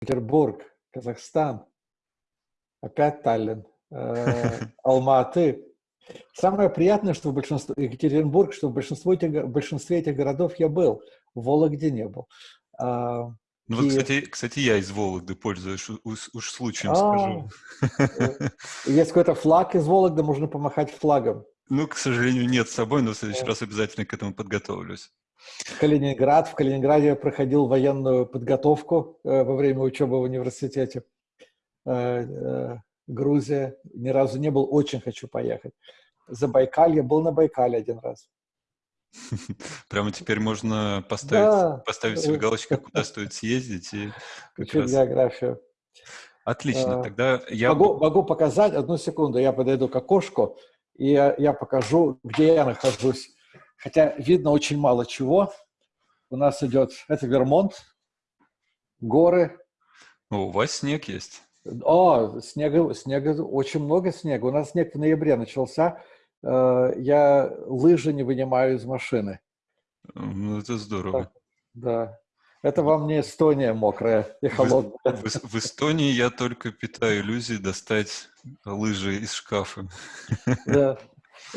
Петербург, Казахстан, опять Таллин, э, Алматы. Самое приятное, что в большинстве, Екатеринбург, что в большинстве этих, в большинстве этих городов я был, в Вологде не был. А, ну вот, кстати, кстати, я из Вологды пользуюсь, уж, уж случаем а, скажу. Есть какой-то флаг из Вологды, можно помахать флагом. Ну, к сожалению, нет с собой, но в следующий раз обязательно к этому подготовлюсь. Калининград. В Калининграде я проходил военную подготовку э, во время учебы в университете. Э, э, Грузия. Ни разу не был, очень хочу поехать. Забайкалье. Был на Байкале один раз. Прямо теперь можно поставить, да. поставить себе галочку, куда стоит съездить. И как раз... географию. Отлично, тогда я... Могу, могу показать, одну секунду, я подойду к окошку, и я, я покажу, где я нахожусь. Хотя видно очень мало чего. У нас идет, это Вермонт, горы. О, у вас снег есть? О, снега, снега, очень много снега. У нас снег в ноябре начался. Э, я лыжи не вынимаю из машины. Ну, это здорово. Да. да. Это вам не Эстония мокрая и холодная. В, в, в Эстонии я только питаю иллюзии достать лыжи из шкафа. Да.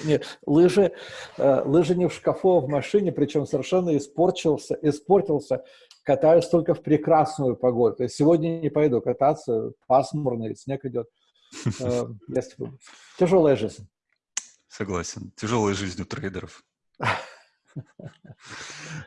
Нет, лыжи, э, лыжи не в шкафу, а в машине, причем совершенно испортился, испортился. Катаюсь только в прекрасную погоду. То есть сегодня не пойду кататься, пасмурно, снег идет. Э, Тяжелая жизнь. Согласен. Тяжелая жизнь у трейдеров.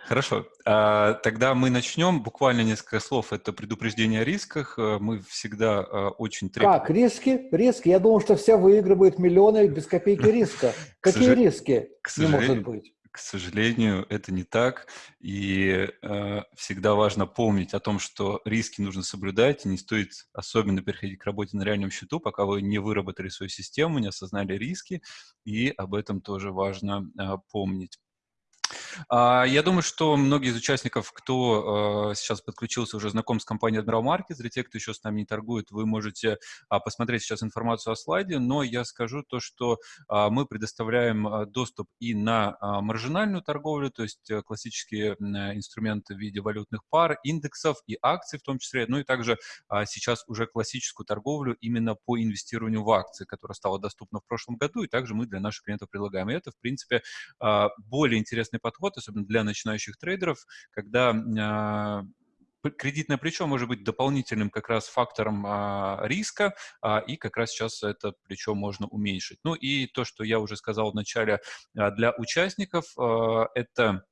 Хорошо. А, тогда мы начнем. Буквально несколько слов. Это предупреждение о рисках. Э, мы всегда э, очень требуем... Как? Риски? Риски? Я думал, что все выигрывают миллионы без копейки риска. Какие риски? Не может быть. К сожалению, это не так, и э, всегда важно помнить о том, что риски нужно соблюдать, и не стоит особенно переходить к работе на реальном счету, пока вы не выработали свою систему, не осознали риски, и об этом тоже важно э, помнить. А, я думаю, что многие из участников, кто а, сейчас подключился, уже знаком с компанией Admiral Markets. Для тех, кто еще с нами не торгует, вы можете а, посмотреть сейчас информацию о слайде, но я скажу то, что мы предоставляем доступ и на маржинальную торговлю, то есть э, классические инструменты в виде валютных пар, индексов и акций в том числе, ну и также сейчас уже классическую торговлю именно по инвестированию в акции, которая стала доступна в прошлом году, и также мы для наших клиентов предлагаем. И это, в принципе, более интересный подход, особенно для начинающих трейдеров, когда а, кредитное плечо может быть дополнительным как раз фактором а, риска, а, и как раз сейчас это плечо можно уменьшить. Ну и то, что я уже сказал в начале, а, для участников а, это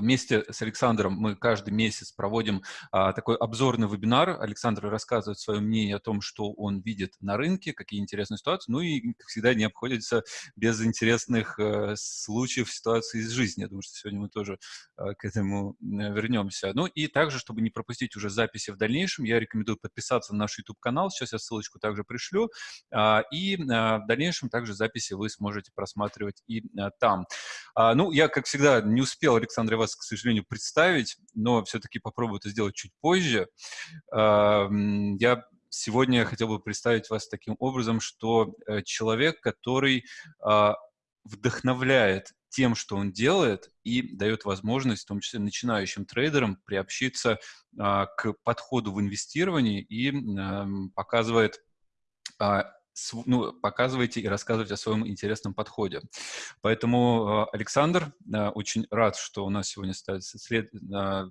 Вместе с Александром мы каждый месяц проводим а, такой обзорный вебинар. Александр рассказывает свое мнение о том, что он видит на рынке, какие интересные ситуации. Ну и, как всегда, не обходится без интересных э, случаев, ситуаций из жизни. Я думаю, что сегодня мы тоже э, к этому вернемся. Ну и также, чтобы не пропустить уже записи в дальнейшем, я рекомендую подписаться на наш YouTube-канал. Сейчас я ссылочку также пришлю. А, и а, в дальнейшем также записи вы сможете просматривать и а, там. А, ну, я, как всегда, не успел, Александр, вас, к сожалению, представить, но все-таки попробую это сделать чуть позже. Я сегодня хотел бы представить вас таким образом, что э, человек, который а, вдохновляет тем, что он делает, и дает возможность, в том числе начинающим трейдерам, приобщиться а, к подходу в инвестировании и показывает а, ну, показывайте и рассказывайте о своем интересном подходе. Поэтому, э, Александр, э, очень рад, что у нас сегодня след, э,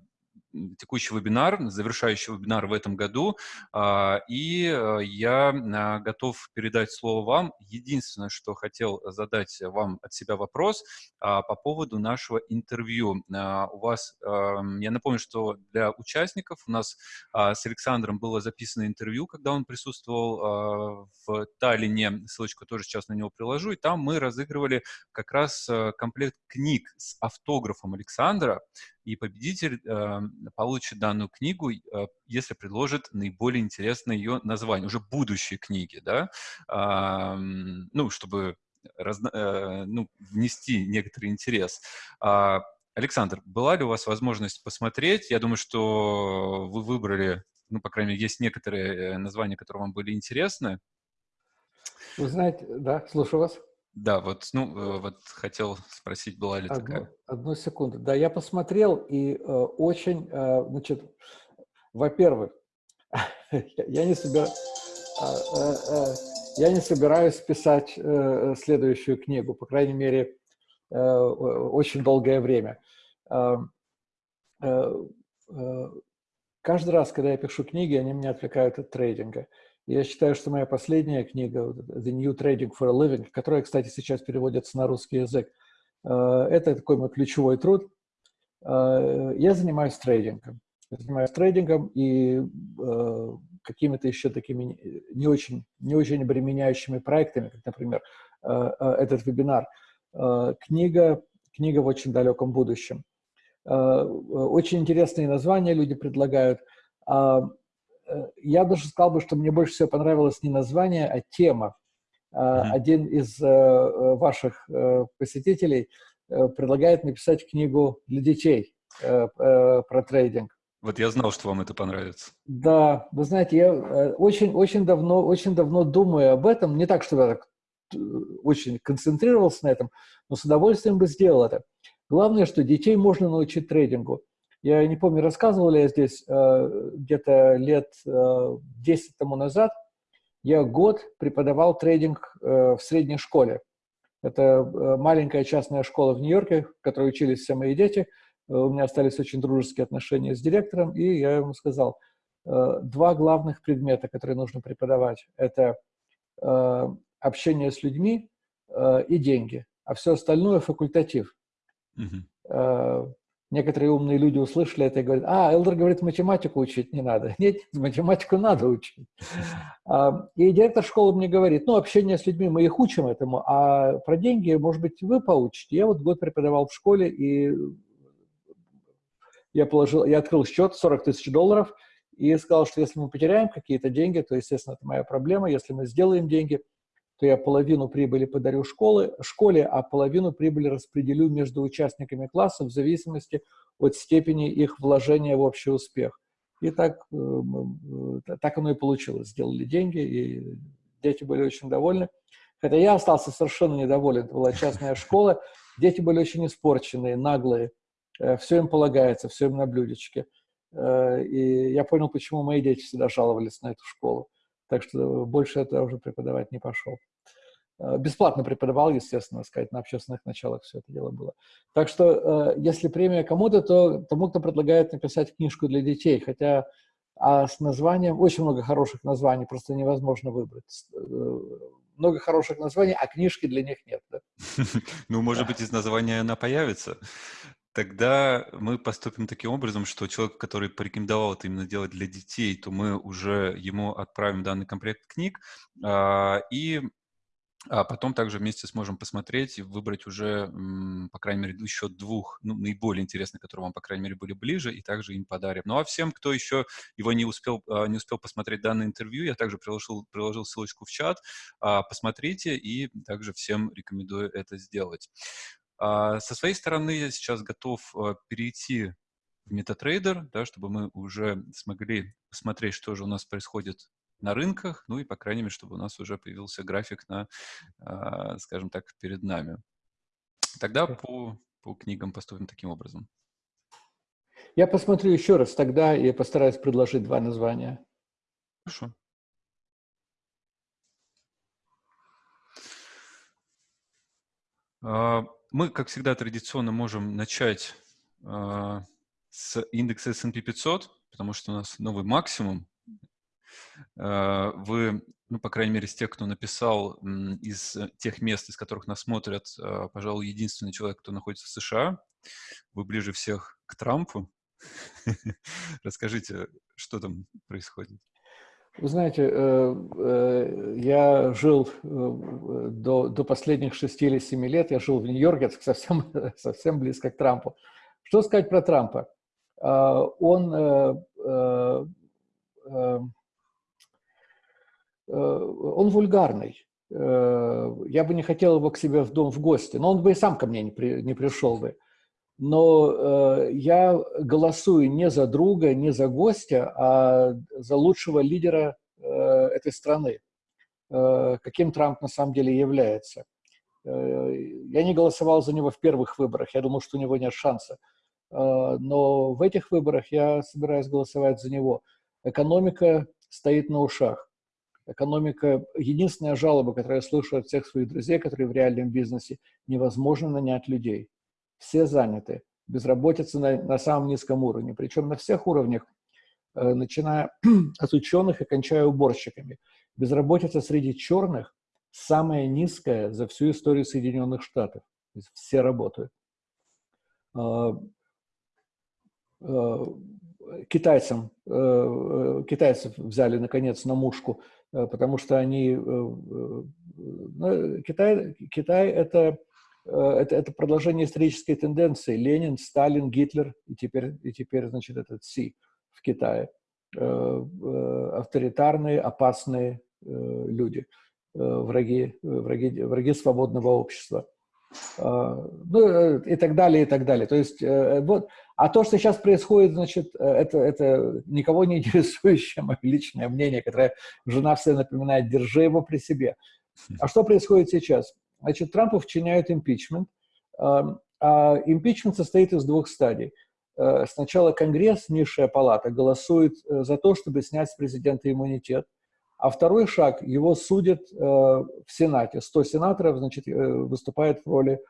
текущий вебинар, завершающий вебинар в этом году, а, и э, я а, готов передать слово вам. Единственное, что хотел задать вам от себя вопрос а, по поводу нашего интервью. У вас, я напомню, что для участников у нас с Александром было записано интервью, когда он присутствовал в Таллине, ссылочку тоже сейчас на него приложу, и там мы разыгрывали как раз э, комплект книг с автографом Александра, и победитель э, получит данную книгу, э, если предложит наиболее интересное ее название, уже будущие книги, да, э, ну, чтобы разно, э, ну, внести некоторый интерес. Э, Александр, была ли у вас возможность посмотреть? Я думаю, что вы выбрали, ну, по крайней мере, есть некоторые э, названия, которые вам были интересны. Вы знаете, да, слушаю вас. Да, вот, ну, э, вот хотел спросить, была ли одну, такая? Одну секунду. Да, я посмотрел, и э, очень, э, значит, во-первых, я, не собер... я не собираюсь писать следующую книгу, по крайней мере, очень долгое время. Каждый раз, когда я пишу книги, они меня отвлекают от трейдинга. Я считаю, что моя последняя книга «The New Trading for a Living», которая, кстати, сейчас переводится на русский язык, это такой мой ключевой труд. Я занимаюсь трейдингом занимаюсь трейдингом и э, какими-то еще такими не очень, не очень обременяющими проектами, как, например, э, э, этот вебинар. Э, книга, книга в очень далеком будущем. Э, очень интересные названия люди предлагают. Э, я даже сказал бы, что мне больше всего понравилось не название, а тема. Mm-hmm. Один из э, ваших посетителей предлагает написать книгу для детей про трейдинг. Вот я знал, что вам это понравится. Да, вы знаете, я э, очень, очень давно, очень давно думаю об этом. Не так, что я так очень концентрировался на этом, но с удовольствием бы сделал это. Главное, что детей можно научить трейдингу. Я не помню, рассказывал ли я здесь э, где-то лет 10 тому назад, я год преподавал трейдинг в средней школе. Это маленькая частная школа в Нью-Йорке, в которой учились все мои дети – Э, у меня остались очень дружеские отношения с директором, и я ему сказал, э, два главных предмета, которые нужно преподавать, это э, общение с людьми и деньги, а все остальное факультатив. Mm-hmm. Некоторые умные люди услышали это и говорят, а, Элдер говорит, математику учить не надо. Нет, математику надо учить. И директор школы мне говорит, ну, общение с людьми, мы их учим этому, а про деньги, может быть, вы поучите. Я вот год преподавал в школе, и я, положил, я открыл счет 40 тысяч долларов и сказал, что если мы потеряем какие-то деньги, то, естественно, это моя проблема. Если мы сделаем деньги, то я половину прибыли подарю школы, школе, а половину прибыли распределю между участниками класса в зависимости от степени их вложения в общий успех. И так, э, э, так оно и получилось. Сделали деньги, и дети были очень довольны. Хотя я остался совершенно недоволен. Это была частная школа. Дети были очень испорченные, наглые. Э, все им полагается, все им на блюдечке. И я понял, почему мои дети всегда жаловались на эту школу. Так что больше это уже преподавать не пошел. Э, бесплатно преподавал, естественно, сказать, на общественных началах все это дело было. Так что, если премия кому-то, то тому, кто предлагает написать книжку для детей. Хотя а с названием, очень много хороших названий, просто невозможно выбрать. Много хороших названий, а книжки для них нет. Да? Ну, может быть, из названия она появится. Тогда мы поступим таким образом, что человек, который порекомендовал это именно делать для детей, то мы уже ему отправим данный комплект книг, а, и а потом также вместе сможем посмотреть и выбрать уже, по крайней мере, еще двух ну, наиболее интересных, которые вам, по крайней мере, были ближе, и также им подарим. Ну а всем, кто еще его не успел, а, не успел посмотреть данное интервью, я также приложил, приложил ссылочку в чат. А, посмотрите, и также всем рекомендую это сделать. А, со своей стороны я сейчас готов а, перейти в MetaTrader, да, чтобы мы уже смогли посмотреть, что же у нас происходит на рынках, ну и, по крайней мере, чтобы у нас уже появился график на, а, скажем так, перед нами. Тогда по, по книгам поступим таким образом. Я посмотрю еще раз тогда и постараюсь предложить два названия. Хорошо. Мы, как всегда, традиционно можем начать э, с индекса S&P 500, потому что у нас новый максимум. Э, вы, ну, по крайней мере, из тех, кто написал, из тех мест, из которых нас смотрят, э, пожалуй, единственный человек, кто находится в США. Вы ближе всех к Трампу. Расскажите, что там происходит? Вы знаете, э, э, я жил э, до, до последних шести или семи лет, я жил в Нью-Йорке, совсем, совсем близко к Трампу. Что сказать про Трампа? Он, он вульгарный. Я бы не хотел его к себе в дом в гости, но он бы и сам ко мне не, при, не пришел бы но э, я голосую не за друга, не за гостя, а за лучшего лидера э, этой страны, э, каким Трамп на самом деле является. Э, я не голосовал за него в первых выборах, я думал, что у него нет шанса. Э, но в этих выборах я собираюсь голосовать за него. Экономика стоит на ушах. Экономика, единственная жалоба, которую я слышу от всех своих друзей, которые в реальном бизнесе, невозможно нанять людей. Все заняты. Безработица на, на самом низком уровне. Причем на всех уровнях, э, начиная от ученых и кончая уборщиками. Безработица среди черных самая низкая за всю историю Соединенных Штатов. То есть все работают. А, а, китайцам, э, э, китайцев взяли, наконец, на мушку, э, потому что они... Ну, Китай, Китай это, это, это продолжение исторической тенденции. Ленин, Сталин, Гитлер и теперь, и теперь значит, этот Си в Китае. Авторитарные, опасные люди, враги, враги, враги свободного общества. Ну, и так далее, и так далее. То есть, вот, а то, что сейчас происходит, значит, э, это, это никого не интересующее мое личное мнение, которое жена все напоминает, держи его при себе. А что происходит сейчас? Значит, Трампу вчиняют импичмент. А импичмент состоит из двух стадий. Э, сначала Конгресс, низшая палата, голосует э, за то, чтобы снять с президента иммунитет. А второй шаг, его судят в Сенате. 100 сенаторов, значит, выступает в роли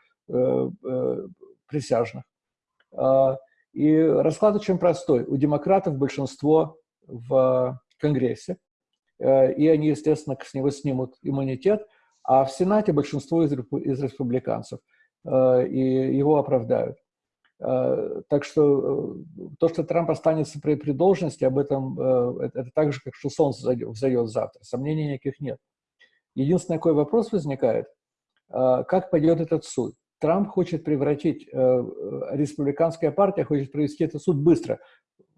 присяжных. И расклад очень простой. У демократов большинство в Конгрессе, э, и они, естественно, с него снимут иммунитет, а в Сенате большинство из, из республиканцев, э, и его оправдают. Э, так что то, что Трамп останется при, при должности, об этом это, это так же, как что солнце взойдет завтра. Сомнений никаких нет. Единственный такой вопрос возникает, как пойдет этот суд. Трамп хочет превратить, э, э, республиканская партия хочет провести этот суд быстро.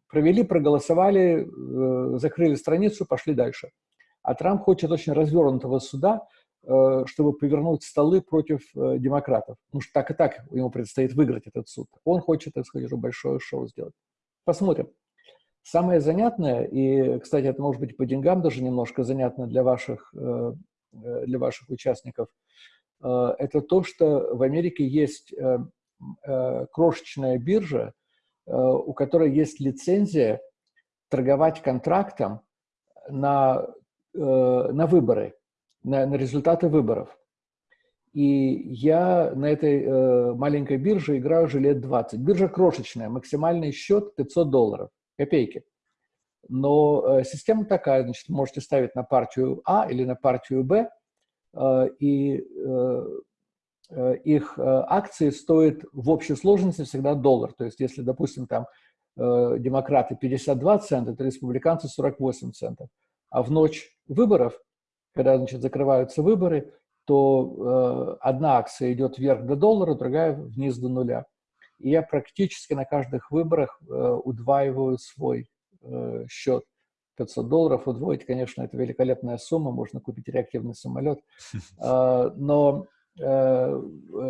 Провели, проголосовали, э, закрыли страницу, пошли дальше. А Трамп хочет очень развернутого суда, чтобы повернуть столы против демократов. Потому что так и так ему предстоит выиграть этот суд. Он хочет, так сказать, большое шоу сделать. Посмотрим. Самое занятное, и, кстати, это может быть по деньгам даже немножко занятно для ваших, для ваших участников – Э, это то, что в Америке есть э, э, крошечная биржа, у которой есть лицензия торговать контрактом на, на выборы, на, на результаты выборов. И я на этой маленькой бирже играю уже лет 20. Биржа крошечная, максимальный счет 500 долларов, копейки. Но система такая, значит, можете ставить на партию А или на партию Б – Э, и э, э, их акции стоят в общей сложности всегда доллар. То есть если, допустим, там демократы 52 цента, то республиканцы 48 центов. А в ночь выборов, когда значит, закрываются выборы, то одна акция идет вверх до доллара, другая вниз до нуля. И я практически на каждых выборах удваиваю свой счет. 500 долларов удвоить, конечно, это великолепная сумма, можно купить реактивный самолет. А, но э,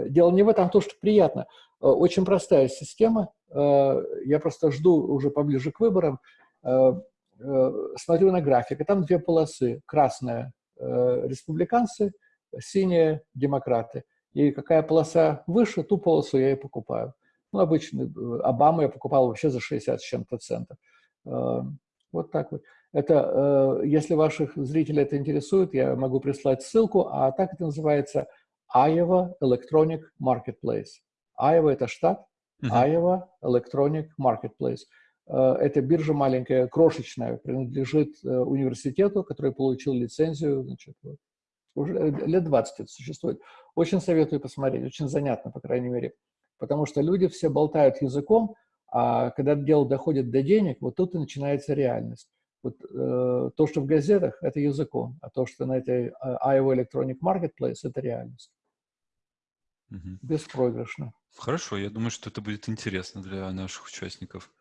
дело не в этом, а то, что приятно. Э, очень простая система. Э, я просто жду уже поближе к выборам, смотрю на график, и там две полосы. Красная – республиканцы, синяя – демократы. И какая полоса выше, ту полосу я и покупаю. Ну, обычно Обаму я покупал вообще за 60 с чем-то центов. Вот так вот. Это, э, если ваших зрителей это интересует, я могу прислать ссылку, а так это называется Iowa Electronic Marketplace. Iowa – это штат, uh -huh. Iowa Electronic Marketplace. Э, эта биржа маленькая, крошечная, принадлежит э, университету, который получил лицензию, значит, вот, уже лет 20 это существует. Очень советую посмотреть, очень занятно, по крайней мере, потому что люди все болтают языком, а когда дело доходит до денег, вот тут и начинается реальность. Вот, э, то, что в газетах, это языком, а то, что на этой э, Iowa Electronic Marketplace, это реальность. Угу. Беспроигрышно. Хорошо, я думаю, что это будет интересно для наших участников.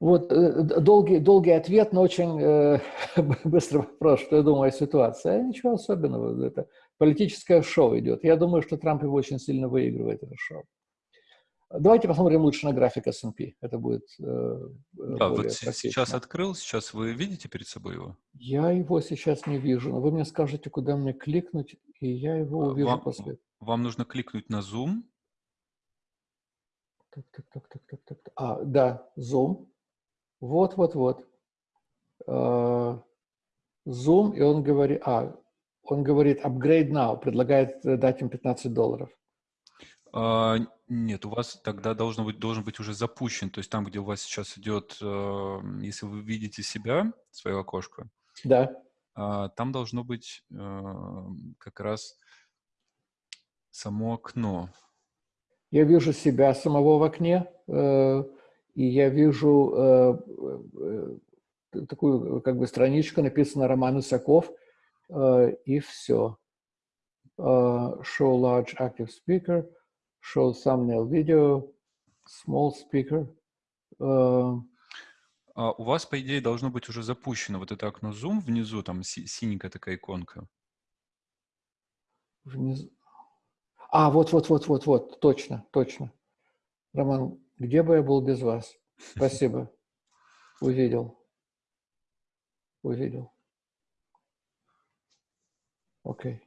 Вот э, долгий, долгий ответ, но очень э, быстрый вопрос, что я думаю о ситуации. А ничего особенного, это политическое шоу идет. Я думаю, что Трамп его очень сильно выигрывает, это шоу. Давайте посмотрим лучше на график S&P. Это будет э, Да, вот сейчас открыл, сейчас вы видите перед собой его? Я его сейчас не вижу, но вы мне скажете, куда мне кликнуть, и я его увижу вам, после. Вам нужно кликнуть на Zoom. Так, так, так, так, так, так. А, да, Zoom. Вот, вот, вот. А, Zoom, и он говорит, а, он говорит upgrade now, предлагает э, дать им 15 долларов. А, нет, у вас тогда должен быть, должен быть уже запущен, то есть там, где у вас сейчас идет, э, если вы видите себя, свое окошко, да. А, там должно быть э, как раз само окно. Я вижу себя самого в окне, э, и я вижу э, э, такую как бы страничку, написано Роман Исаков, и все. Show large active speaker, show thumbnail video, small speaker. А у вас, по идее, должно быть уже запущено вот это окно Zoom внизу, там си синенькая такая иконка. Внизу. А, вот, вот, вот, вот, вот, точно, точно. Роман, где бы я был без вас? Спасибо. Увидел. Увидел. Окей.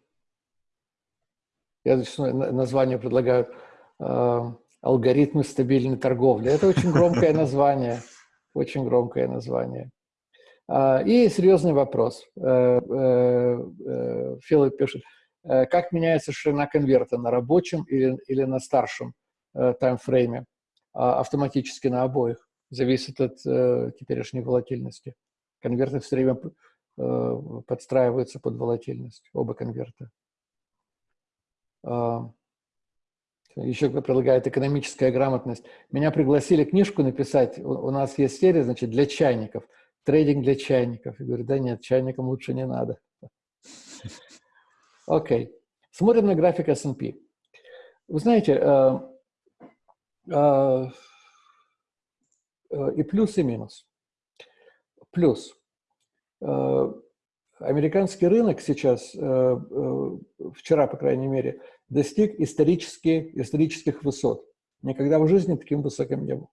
Я зачастую название предлагаю э, «Алгоритмы стабильной торговли». Это очень громкое название. Очень громкое название. Э, и серьезный вопрос. Э, э, Филипп пишет. Как меняется ширина конверта на рабочем или, или на старшем таймфрейме? А, автоматически на обоих. Зависит от э, теперешней волатильности. Конверты все время подстраиваются под волатильность, оба конверта. А, еще предлагает экономическая грамотность. Меня пригласили книжку написать. У, нас есть серия, значит, для чайников. Трейдинг для чайников. Я говорю, да нет, чайникам лучше не надо. Окей. Смотрим на график S&P. Вы знаете, э, э, э, и плюс, и минус. Плюс. Э, американский рынок сейчас, э, э, вчера, по крайней мере, достиг исторически, исторических высот. Никогда в жизни таким высоким не был.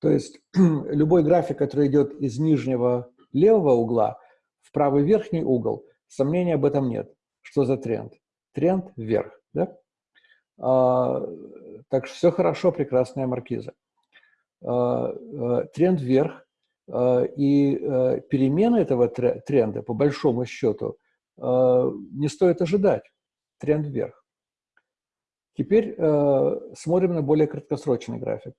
То есть любой график, который идет из нижнего левого угла в правый верхний угол, сомнений об этом нет. Что за тренд? Тренд вверх. Да? Так что все хорошо, прекрасная маркиза. А, а, тренд вверх. А, и перемены этого тренда, по большому счету, не стоит ожидать. Тренд вверх. Теперь смотрим на более краткосрочный график.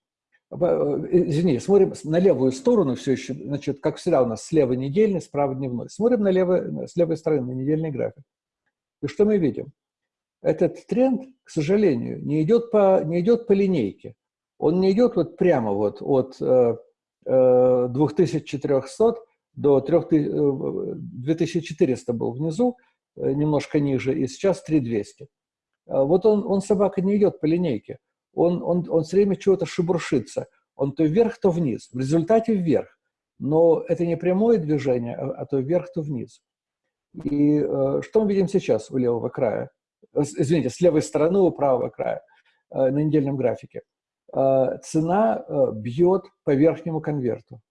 Э, извини, смотрим на левую сторону все еще, значит, как всегда у нас слева недельный, справа дневной. Смотрим на левой, с левой стороны на недельный график. И что мы видим? Этот тренд, к сожалению, не идет по, не идет по линейке. Он не идет вот прямо вот от э, 2400 э, до 2400 был внизу, э, немножко ниже, и сейчас 3200. А вот он, он, собака, не идет по линейке. Он, он, он все время чего-то шебуршится. Он то вверх, то вниз. В результате вверх. Но это не прямое движение, а, а то вверх, то вниз. И э, что мы видим сейчас у левого края? Извините, с левой стороны у правого края э, на недельном графике. Э, цена э, бьет по верхнему конверту.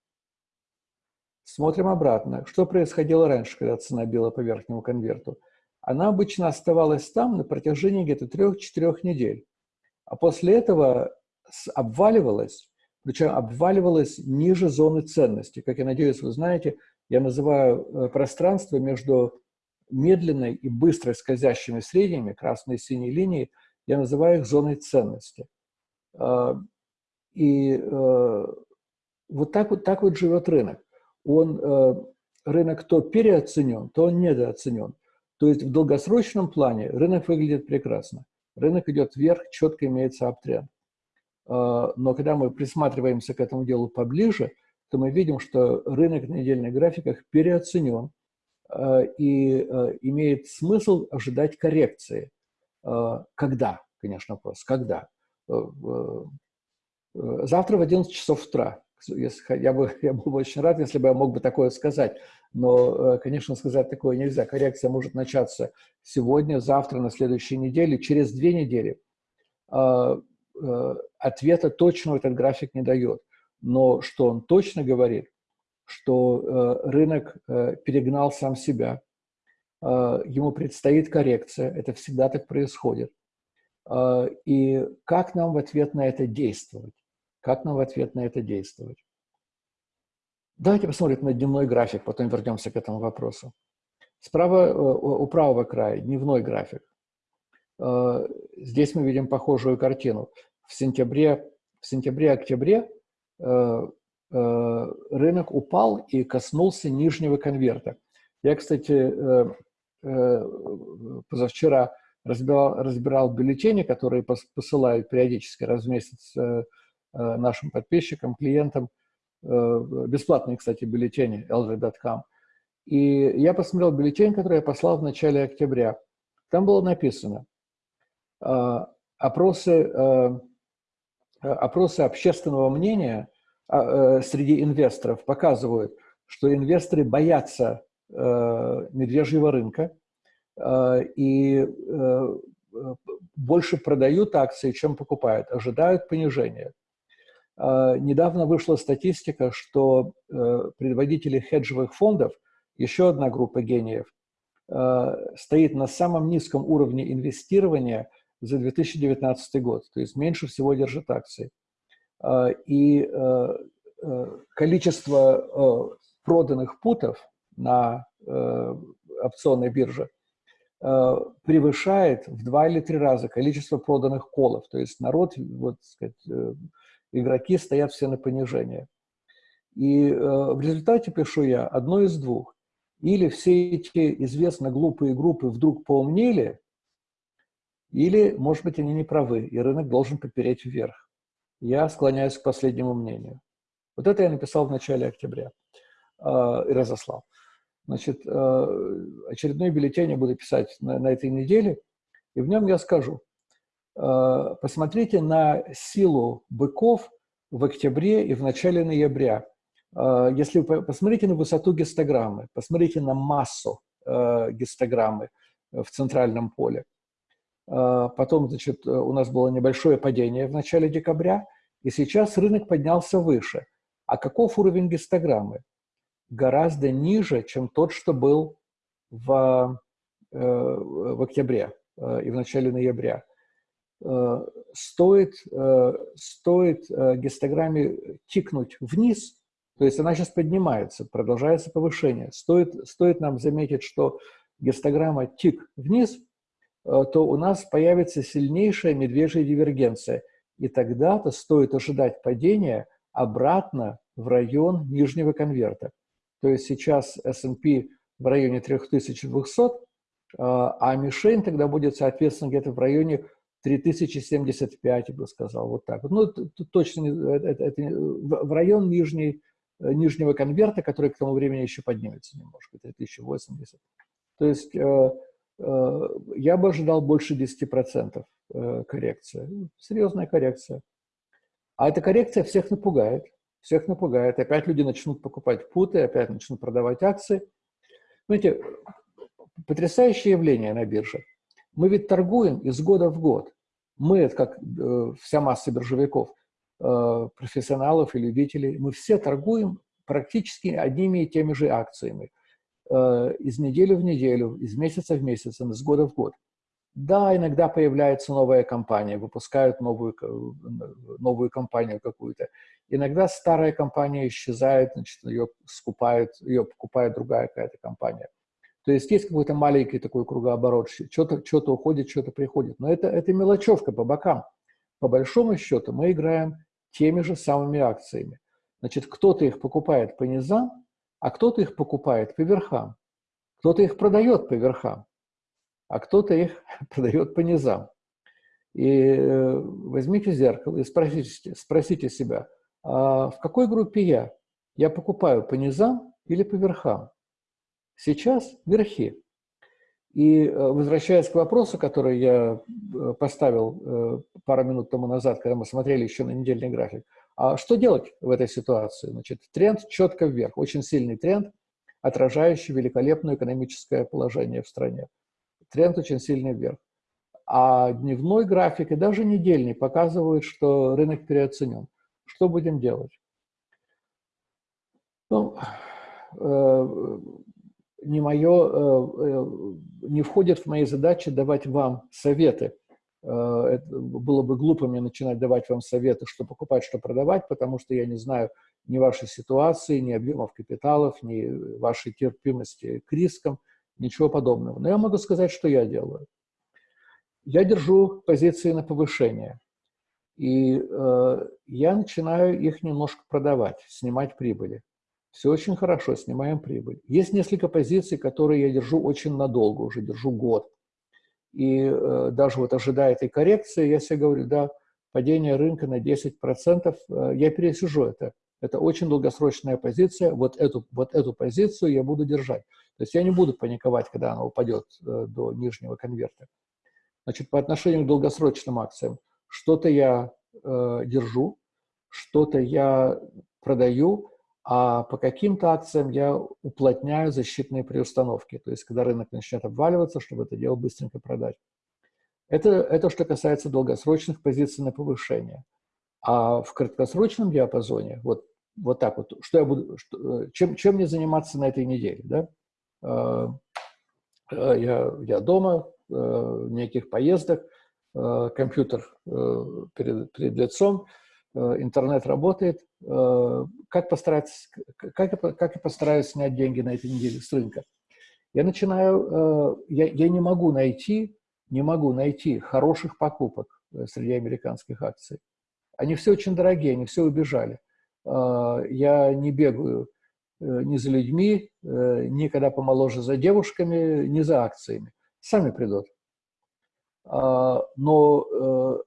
Смотрим обратно. Что происходило раньше, когда цена била по верхнему конверту? Она обычно оставалась там на протяжении где-то трех-четырех недель. А после этого обваливалась, причем обваливалась ниже зоны ценности. Как я надеюсь, вы знаете, я называю пространство между медленной и быстрой скользящими средними, красной и синей линии, я называю их зоной ценности. А, и э, вот так вот, так вот живет рынок. Он, э, рынок то переоценен, то он недооценен. То есть в долгосрочном плане рынок выглядит прекрасно. Рынок идет вверх, четко имеется аптренд. А, но когда мы присматриваемся к этому делу поближе – то мы видим, что рынок на недельных графиках переоценен и э, имеет смысл ожидать коррекции. Э, когда, конечно, вопрос, когда? Завтра в 11 часов утра. Я бы, я был бы очень рад, если бы я мог бы такое сказать. Но, конечно, сказать такое нельзя. Коррекция может начаться сегодня, завтра, на следующей неделе, через две недели. Ответа точного этот график не дает но что он точно говорит, что э, рынок э, перегнал сам себя, э, ему предстоит коррекция, это всегда так происходит. И как нам в ответ на это действовать? Как нам в ответ на это действовать? Давайте посмотрим на дневной график, потом вернемся к этому вопросу. Справа у правого края дневной график. Здесь мы видим похожую картину. В сентябре, в сентябре-октябре рынок упал и коснулся нижнего конверта. Я, кстати, позавчера разбирал, разбирал бюллетени, которые посылают периодически раз в месяц нашим подписчикам, клиентам, бесплатные, кстати, бюллетени lg.com. И я посмотрел бюллетень, который я послал в начале октября. Там было написано, опросы, опросы общественного мнения среди инвесторов показывают, что инвесторы боятся медвежьего рынка и больше продают акции, чем покупают, ожидают понижения. Недавно вышла статистика, что предводители хеджевых фондов – еще одна группа гениев, э, стоит на самом низком уровне инвестирования за 2019 год, то есть меньше всего держит акции. Э, и э, количество проданных путов на опционной бирже превышает в два или три раза количество проданных колов. То есть народ, вот, сказать, игроки стоят все на понижение. И в результате пишу я одно из двух. Или все эти известно глупые группы вдруг поумнели, или, может быть, они не правы, и рынок должен попереть вверх. Я склоняюсь к последнему мнению. Вот это я написал в начале октября э, и разослал. Значит, э, очередной бюллетень я буду писать на, на этой неделе, и в нем я скажу, э, посмотрите на силу быков в октябре и в начале ноября. А, если вы посмотрите на высоту гистограммы, посмотрите на массу э, гистограммы в центральном поле. Потом, значит, у нас было небольшое падение в начале декабря, и сейчас рынок поднялся выше. А каков уровень гистограммы? Гораздо ниже, чем тот, что был в, э, в октябре э, и в начале ноября. Стоит, стоит гистограмме тикнуть вниз – то есть она сейчас поднимается, продолжается повышение. Стоит, стоит нам заметить, что гистограмма тик вниз, э, то у нас появится сильнейшая медвежья дивергенция. И тогда-то стоит ожидать падения обратно в район нижнего конверта. То есть сейчас S&P в районе 3200, э, а мишень тогда будет, соответственно, где-то в районе 3075, я бы сказал, вот так. Ну, точно, это, это, в район нижней Э, нижнего конверта, который к тому времени еще поднимется немножко, 3080. То есть э, э, я бы ожидал больше 10% э, коррекции. Ну, серьезная коррекция. А эта коррекция всех напугает. Всех напугает. Опять люди начнут покупать путы, опять начнут продавать акции. Знаете, потрясающее явление на бирже. Мы ведь торгуем из года в год. Мы, это как э, вся масса биржевиков – Э, профессионалов и любителей, мы все торгуем практически одними и теми же акциями. Э, из недели в неделю, из месяца в месяц, из года в год. Да, иногда появляется новая компания, выпускают новую, новую компанию какую-то. Иногда старая компания исчезает, значит, ее скупают, ее покупает другая какая-то компания. То есть есть какой-то маленький такой кругооборот, что-то что уходит, что-то приходит. Но это, это мелочевка по бокам. По большому счету мы играем теми же самыми акциями. Значит, кто-то их покупает по низам, а кто-то их покупает по верхам. Кто-то их продает по верхам, а кто-то их продает по низам. И э, возьмите зеркало и спросите, спросите себя, а в какой группе я? Я покупаю по низам или по верхам? Сейчас верхи. И э, возвращаясь к вопросу, который я э, поставил пару минут тому назад, когда мы смотрели еще на недельный график, а что делать в этой ситуации? Значит, тренд четко вверх, очень сильный тренд, отражающий великолепное экономическое положение в стране. Тренд очень сильный вверх. А дневной график и даже недельный показывают, что рынок переоценен. Что будем делать? Ну, не мое, э, э, не входит в мои задачи давать вам советы. Э, это было бы глупо мне начинать давать вам советы, что покупать, что продавать, потому что я не знаю ни вашей ситуации, ни объемов капиталов, ни вашей терпимости к рискам. Ничего подобного. Но я могу сказать, что я делаю. Я держу позиции на повышение. И э, я начинаю их немножко продавать, снимать прибыли. Все очень хорошо, снимаем прибыль. Есть несколько позиций, которые я держу очень надолго, уже держу год. И э, даже вот ожидая этой коррекции, я себе говорю, да, падение рынка на 10%, э, я пересижу это. Это очень долгосрочная позиция, вот эту, вот эту позицию я буду держать. То есть я не буду паниковать, когда она упадет э, до нижнего конверта. Значит, по отношению к долгосрочным акциям, что-то я э, держу, что-то я продаю, а по каким-то акциям я уплотняю защитные приустановки. То есть, когда рынок начнет обваливаться, чтобы это дело быстренько продать. Это, это что касается долгосрочных позиций на повышение. А в краткосрочном диапазоне, вот, вот так вот, что я буду, что, чем, чем мне заниматься на этой неделе, да? Э, э, я, я дома, э, неких поездок, компьютер перед, перед лицом, интернет работает. Как, постараться, как, как я постараюсь снять деньги на этой неделе с рынка? Я начинаю, я, я не могу найти, не могу найти хороших покупок среди американских акций. Они все очень дорогие, они все убежали. Я не бегаю Э, ни за людьми, э, ни когда помоложе за девушками, ни за акциями. Сами придут. А, но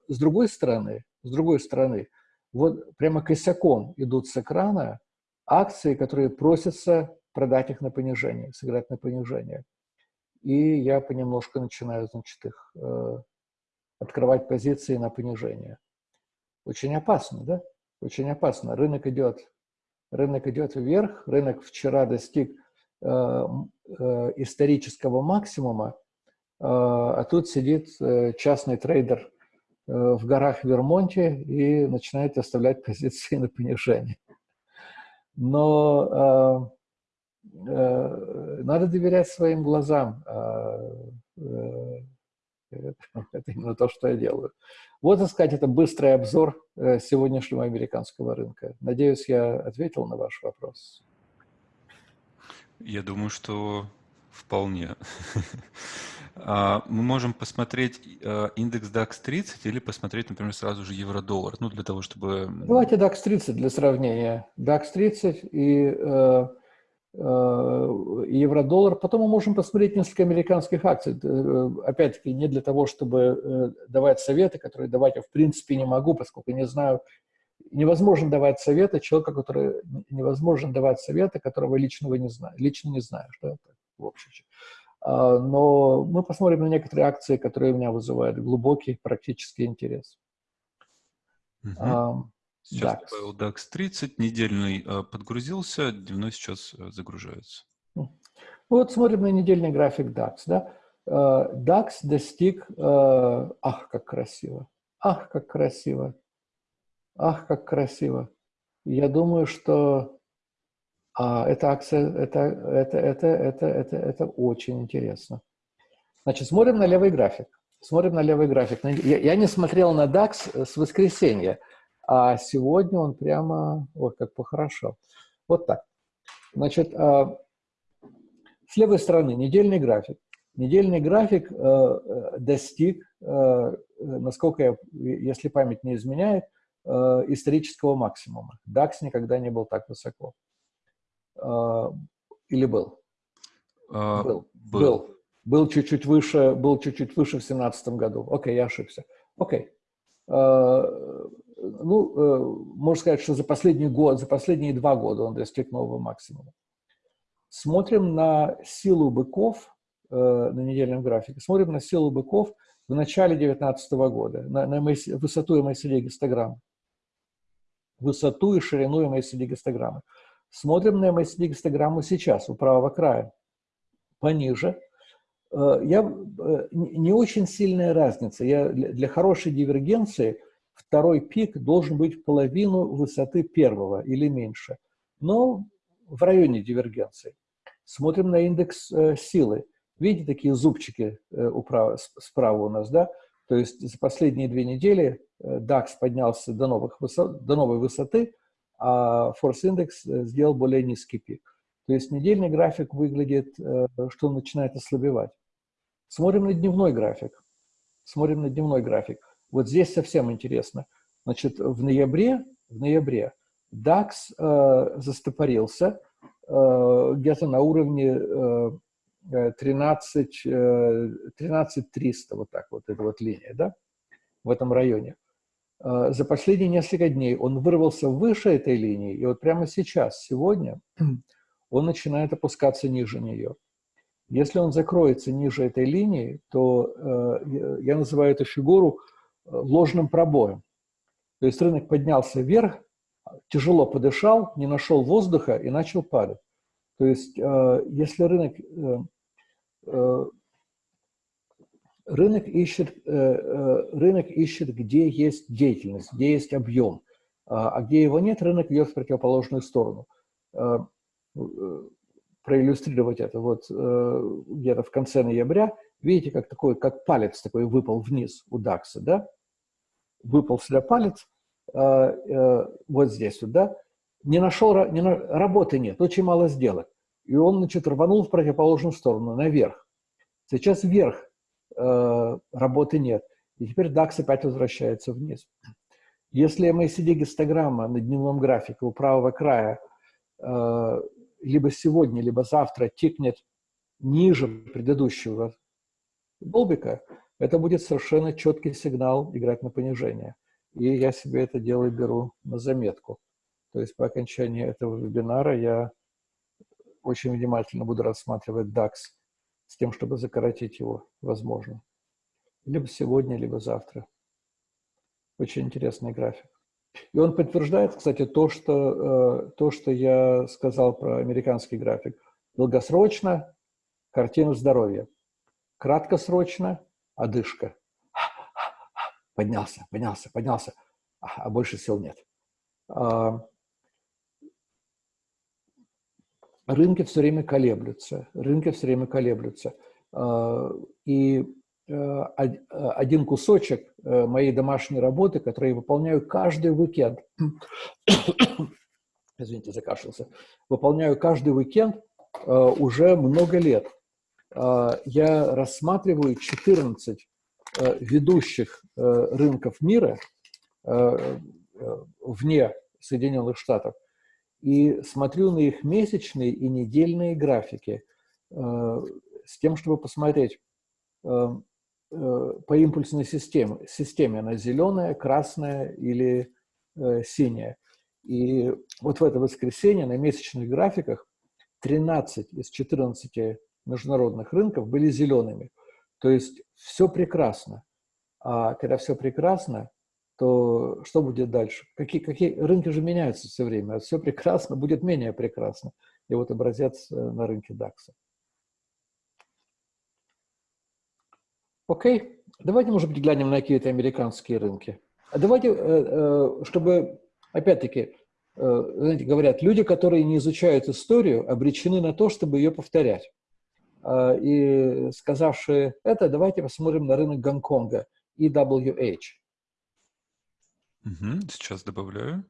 э, с другой стороны, с другой стороны, вот прямо косяком идут с экрана акции, которые просятся продать их на понижение, сыграть на понижение. И я понемножку начинаю, значит, их открывать позиции на понижение. Очень опасно, да? Очень опасно. Рынок идет рынок идет вверх, рынок вчера достиг э, э, исторического максимума, э, а тут сидит э, частный трейдер э, в горах Вермонте и начинает оставлять позиции на понижение. Но э, э, надо доверять своим глазам. Э, э, это именно то, что я делаю. Вот, так сказать, это быстрый обзор э, сегодняшнего американского рынка. Надеюсь, я ответил на ваш вопрос. Я думаю, что вполне. А, мы можем посмотреть э, индекс DAX 30 или посмотреть, например, сразу же евро-доллар, ну, для того, чтобы... Давайте DAX 30 для сравнения. DAX 30 и э, Э, евро-доллар. Потом мы можем посмотреть несколько американских акций. Опять-таки, не для того, чтобы давать советы, которые давать я в принципе не могу, поскольку не знаю, невозможно давать советы человека, который невозможно давать советы, которого лично вы не знаете, лично не что это в общем. А, но мы посмотрим на некоторые акции, которые у меня вызывают глубокий практический интерес. Угу. Сейчас DAX. добавил DAX 30, недельный э, подгрузился, дневной сейчас э, загружается. Вот смотрим на недельный график DAX. Да? Э, DAX достиг... Ах, как красиво! Ах, как красиво! Ах, как красиво! Я думаю, что а, эта акция, это, это, это, это, это, это очень интересно. Значит, смотрим на левый график. Смотрим на левый график. Я, я не смотрел на DAX с воскресенья. А сегодня он прямо, вот как похорошел. Вот так. Значит, а, с левой стороны недельный график. Недельный график э, э, достиг, э, насколько я, если память не изменяет, исторического максимума. DAX никогда не был так высоко. Или был? А, был. Был. Был чуть-чуть выше, был чуть-чуть выше в 2017 году. Окей, я ошибся. Окей ну, э, можно сказать, что за последний год, за последние два года он достиг нового максимума. Смотрим на силу быков э, на недельном графике, смотрим на силу быков в начале 2019 года, на, на высоту MACD гистограммы. Высоту и ширину MACD гистограммы. Смотрим на MACD гистограмму сейчас, у правого края. Пониже. Э, я, не очень сильная разница. Я для хорошей дивергенции – второй пик должен быть половину высоты первого или меньше, но в районе дивергенции. Смотрим на индекс э, силы. Видите такие зубчики э, управа, справа у нас, да? То есть за последние две недели э, DAX поднялся до, новых высот, до новой высоты, а Index э, сделал более низкий пик. то есть недельный график выглядит, что он начинает ослабевать. Смотрим на дневной график. Смотрим на дневной график. Вот здесь совсем интересно. Значит, в ноябре, в ноябре DAX э, застопорился э, где-то на уровне э, 13, э, 13 300, вот так вот, эта вот линия, да, в этом районе. Э, за последние несколько дней он вырвался выше этой линии, и вот прямо сейчас, сегодня, он начинает опускаться ниже нее. Если он закроется ниже этой линии, то э, я называю эту фигуру э, ложным пробоем. То есть рынок поднялся вверх, тяжело подышал, не нашел воздуха и начал падать. То есть э, если рынок, э, э, рынок, ищет, э, э, рынок ищет, где есть деятельность, где есть объем, а, а где его нет, рынок идет в противоположную сторону. Э, проиллюстрировать это. Вот где-то в конце ноября, видите, как такой, как палец такой выпал вниз у Дакса, да? Выпал сюда палец, вот здесь вот, да? Не нашел, не на, работы нет, очень мало сделок. И он, значит, рванул в противоположную сторону, наверх. Сейчас вверх работы нет. И теперь DAX опять возвращается вниз. Если MACD гистограмма на дневном графике у правого края э, либо сегодня, либо завтра тикнет ниже предыдущего долбика, это будет совершенно четкий сигнал играть на понижение. И я себе это дело беру на заметку. То есть по окончании этого вебинара я очень внимательно буду рассматривать DAX с тем, чтобы закоротить его, возможно. Либо сегодня, либо завтра. Очень интересный график. И он подтверждает, кстати, то, что, э, то, что я сказал про американский график. Долгосрочно – картина здоровья. Краткосрочно – одышка. Поднялся, поднялся, поднялся, а больше сил нет. А, рынки все время колеблются, рынки все время колеблются. А, и Э, э, один кусочек э, моей домашней работы, который я выполняю каждый уикенд. Извините, закашлялся. Выполняю каждый уикенд уже много лет. Я рассматриваю 14 ведущих рынков мира вне Соединенных Штатов и смотрю на их месячные и недельные графики с тем, чтобы посмотреть, Э, по импульсной системе. системе. Она зеленая, красная или э, синяя. И вот в это воскресенье на месячных графиках 13 из 14 международных рынков были зелеными. То есть все прекрасно. А когда все прекрасно, то что будет дальше? Какие, какие рынки же меняются все время. А все прекрасно будет менее прекрасно. И вот образец э, на рынке DAX. Окей, давайте, может быть, глянем на какие-то американские рынки. А давайте, э, э, чтобы, опять-таки, знаете, говорят, люди, которые не изучают историю, обречены на то, чтобы ее повторять. А, и сказавшие это, давайте посмотрим на рынок Гонконга, EWH. Угу, сейчас добавляю.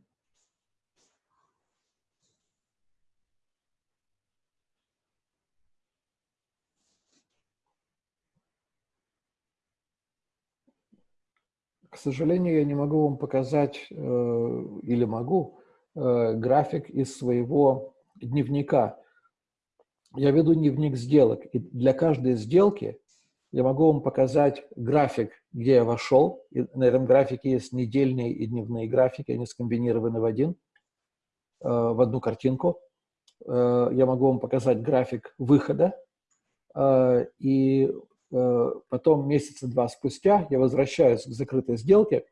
К сожалению, я не могу вам показать, э, или могу, э, график из своего дневника. Я веду дневник сделок, и для каждой сделки я могу вам показать график, где я вошел. И на этом графике есть недельные и дневные графики, они скомбинированы в один, э, в одну картинку. Я могу вам показать график выхода, и Э, потом месяца два спустя я возвращаюсь к закрытой сделке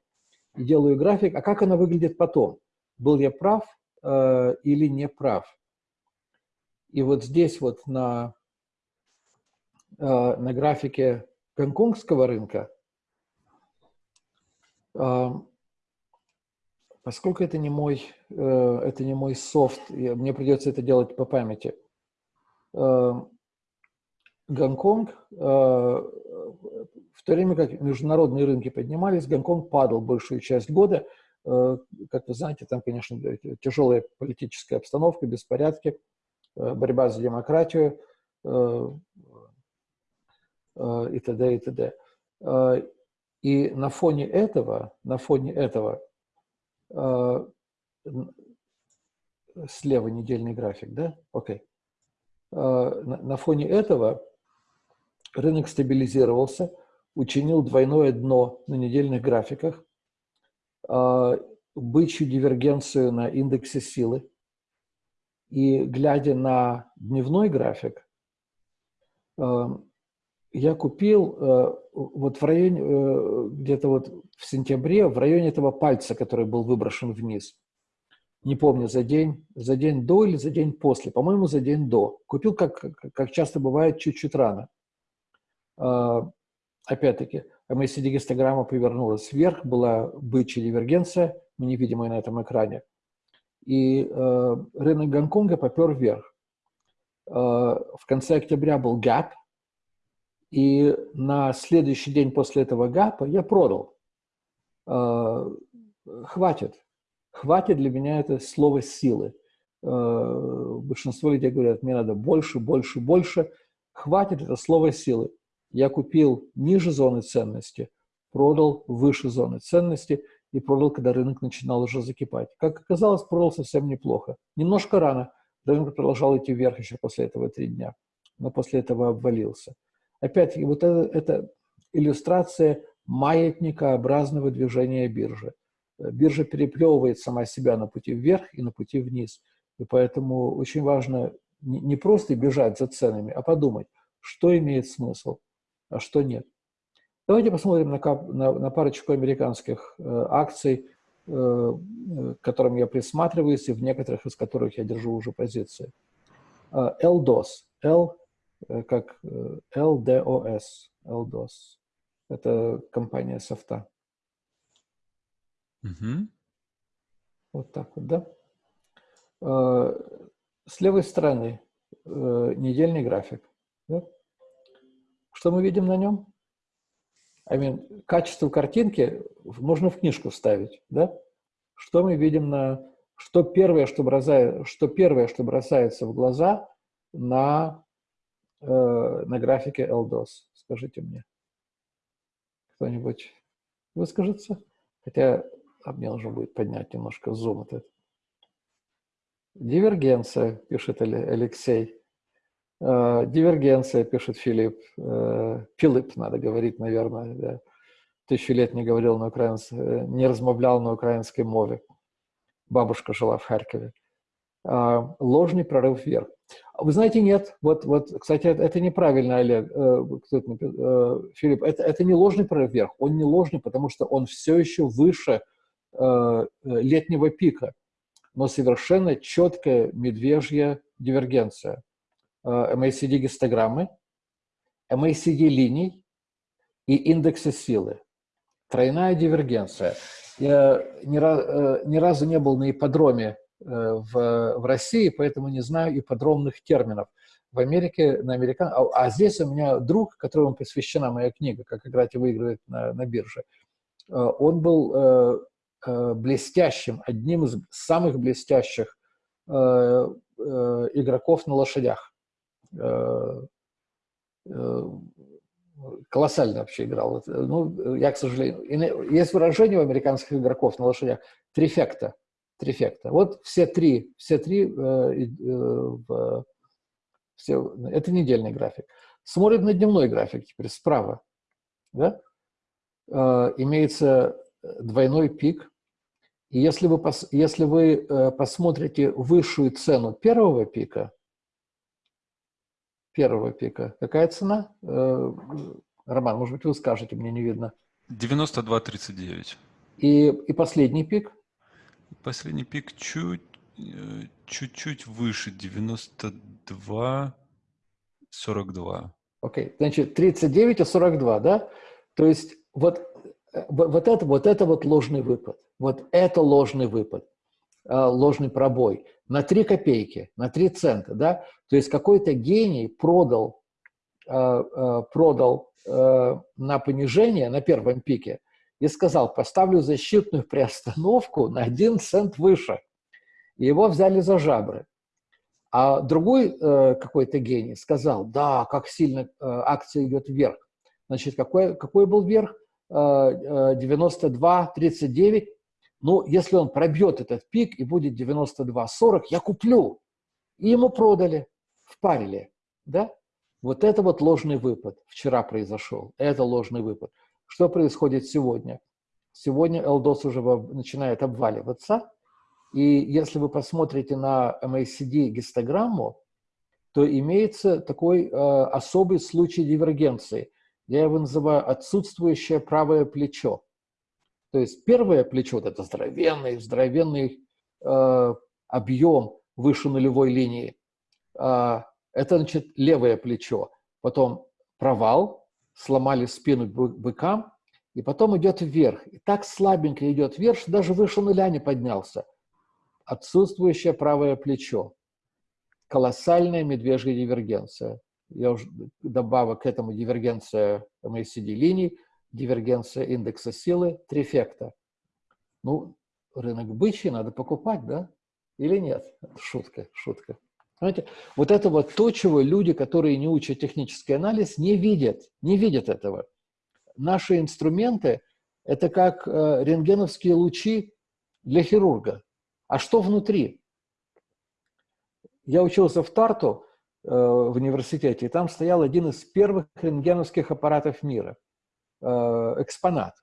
и делаю график, а как она выглядит потом? Был я прав э, или не прав? И вот здесь вот на, э, на графике гонконгского рынка, э, поскольку это не мой, э, это не мой софт, мне придется это делать по памяти, э, Гонконг, э, в то время как международные рынки поднимались, Гонконг падал большую часть года. Э, как вы знаете, там, конечно, тяжелая политическая обстановка, беспорядки. борьба за демократию и т.д. и т.д. И на фоне этого, на фоне этого, слева недельный график, да? Окей. На, на фоне этого рынок стабилизировался, учинил двойное дно на недельных графиках, бычью дивергенцию на индексе силы. И глядя на дневной график, я купил э, вот в районе, э, где-то вот в сентябре, в районе этого пальца, который был выброшен вниз. Не помню, за день, за день до или за день после. По-моему, за день до. Купил, как, как часто бывает, чуть-чуть рано. Э, опять-таки, MACD-гистограмма повернулась вверх, была бычья дивергенция, невидимая на этом экране. И э, рынок Гонконга попер вверх. Э, в конце октября был гэп, и на следующий день после этого гапа я продал. Э, хватит. Хватит для меня это слово силы. Э, большинство людей говорят, мне надо больше, больше, больше. Хватит это слово силы. Я купил ниже зоны ценности, продал выше зоны ценности и продал, когда рынок начинал уже закипать. Как оказалось, продал совсем неплохо. Немножко рано. Рынок продолжал идти вверх еще после этого три дня, но после этого обвалился. Опять-таки, вот это, это иллюстрация маятникообразного движения биржи. Биржа переплевывает сама себя на пути вверх и на пути вниз. И поэтому очень важно не просто бежать за ценами, а подумать, что имеет смысл, а что нет. Давайте посмотрим на, на, на парочку американских э, акций, э, к которым я присматриваюсь, и в некоторых из которых я держу уже позиции. Э, LDOS. L Э, как э, LDOS, LDOS. Это компания софта. Угу. Вот так вот, да? Э, с левой стороны недельный график. Да? Что мы видим на нем? I mean, качество картинки можно в книжку вставить, да? Что мы видим на... Что первое, что, бросает, что первое, что бросается в глаза на э, на графике LDOS? Скажите мне. Кто-нибудь выскажется? Хотя а мне нужно будет поднять немножко зум этот. Дивергенция, пишет Алексей. Э, дивергенция, пишет Филипп. Э, Филипп, надо говорить, наверное. Да. Тысячу лет не говорил на украинском, не размовлял на украинской мове. Бабушка жила в Харькове. Э, ложный прорыв вверх. Вы знаете, нет. Вот, вот, кстати, это, это неправильно, Олег, э, э, Филипп. Это, это не ложный прорыв вверх. Он не ложный, потому что он все еще выше э, летнего пика. Но совершенно четкая медвежья дивергенция. Э, MACD-гистограммы, MACD-линий и индексы силы. Тройная дивергенция. Я ни, э, ни разу не был на ипподроме в, в России, поэтому не знаю и подробных терминов. В Америке, на американ... а, а здесь у меня друг, которому посвящена моя книга «Как играть и выигрывать на, на бирже». Э, он был э, э, блестящим, одним из самых блестящих э, э, игроков на лошадях. Э, э, колоссально вообще играл. Ну, я, к сожалению... Есть выражение у американских игроков на лошадях «трифекта» трифекта. Вот все три, все три, э, э, все, это недельный график. Смотрим на дневной график теперь справа. Да? Э, имеется двойной пик. И если вы, пос, если вы э, посмотрите высшую цену первого пика, первого пика, какая цена? Э, Роман, может быть, вы скажете, мне не видно. 92.39. И, и последний пик? Последний пик чуть, э, чуть-чуть выше, 92, 42. Окей, okay. значит, 39 и 42, да? То есть вот, э, вот, это, вот это вот ложный выпад. Вот это ложный выпад, э, ложный пробой. На 3 копейки, на 3 цента, да? То есть какой-то гений продал, продал на понижение, на первом пике, и сказал, поставлю защитную приостановку на один цент выше. И его взяли за жабры. А другой э, какой-то гений сказал, да, как сильно э, акция идет вверх. Значит, какой, какой был вверх? Э, 92, 39. Ну, если он пробьет этот пик и будет 92-40, я куплю. И ему продали, впарили. Да? Вот это вот ложный выпад вчера произошел. Это ложный выпад. Что происходит сегодня? Сегодня LDOS уже начинает обваливаться. И если вы посмотрите на MACD гистограмму, то имеется такой э, особый случай дивергенции. Я его называю отсутствующее правое плечо. То есть первое плечо – это здоровенный, здоровенный э, объем выше нулевой линии. Э, это, значит, левое плечо. Потом провал, сломали спину быкам, и потом идет вверх. И так слабенько идет вверх, что даже выше нуля не поднялся. Отсутствующее правое плечо. Колоссальная медвежья дивергенция. Я уже добавил к этому дивергенция MACD линий, дивергенция индекса силы, трифекта. Ну, рынок бычий надо покупать, да? Или нет? Шутка, шутка. Понимаете? Вот это вот то, чего люди, которые не учат технический анализ, не видят, не видят этого. Наши инструменты – это как э, рентгеновские лучи для хирурга. А что внутри? Я учился в Тарту э, в университете, и там стоял один из первых рентгеновских аппаратов мира. Э, экспонат,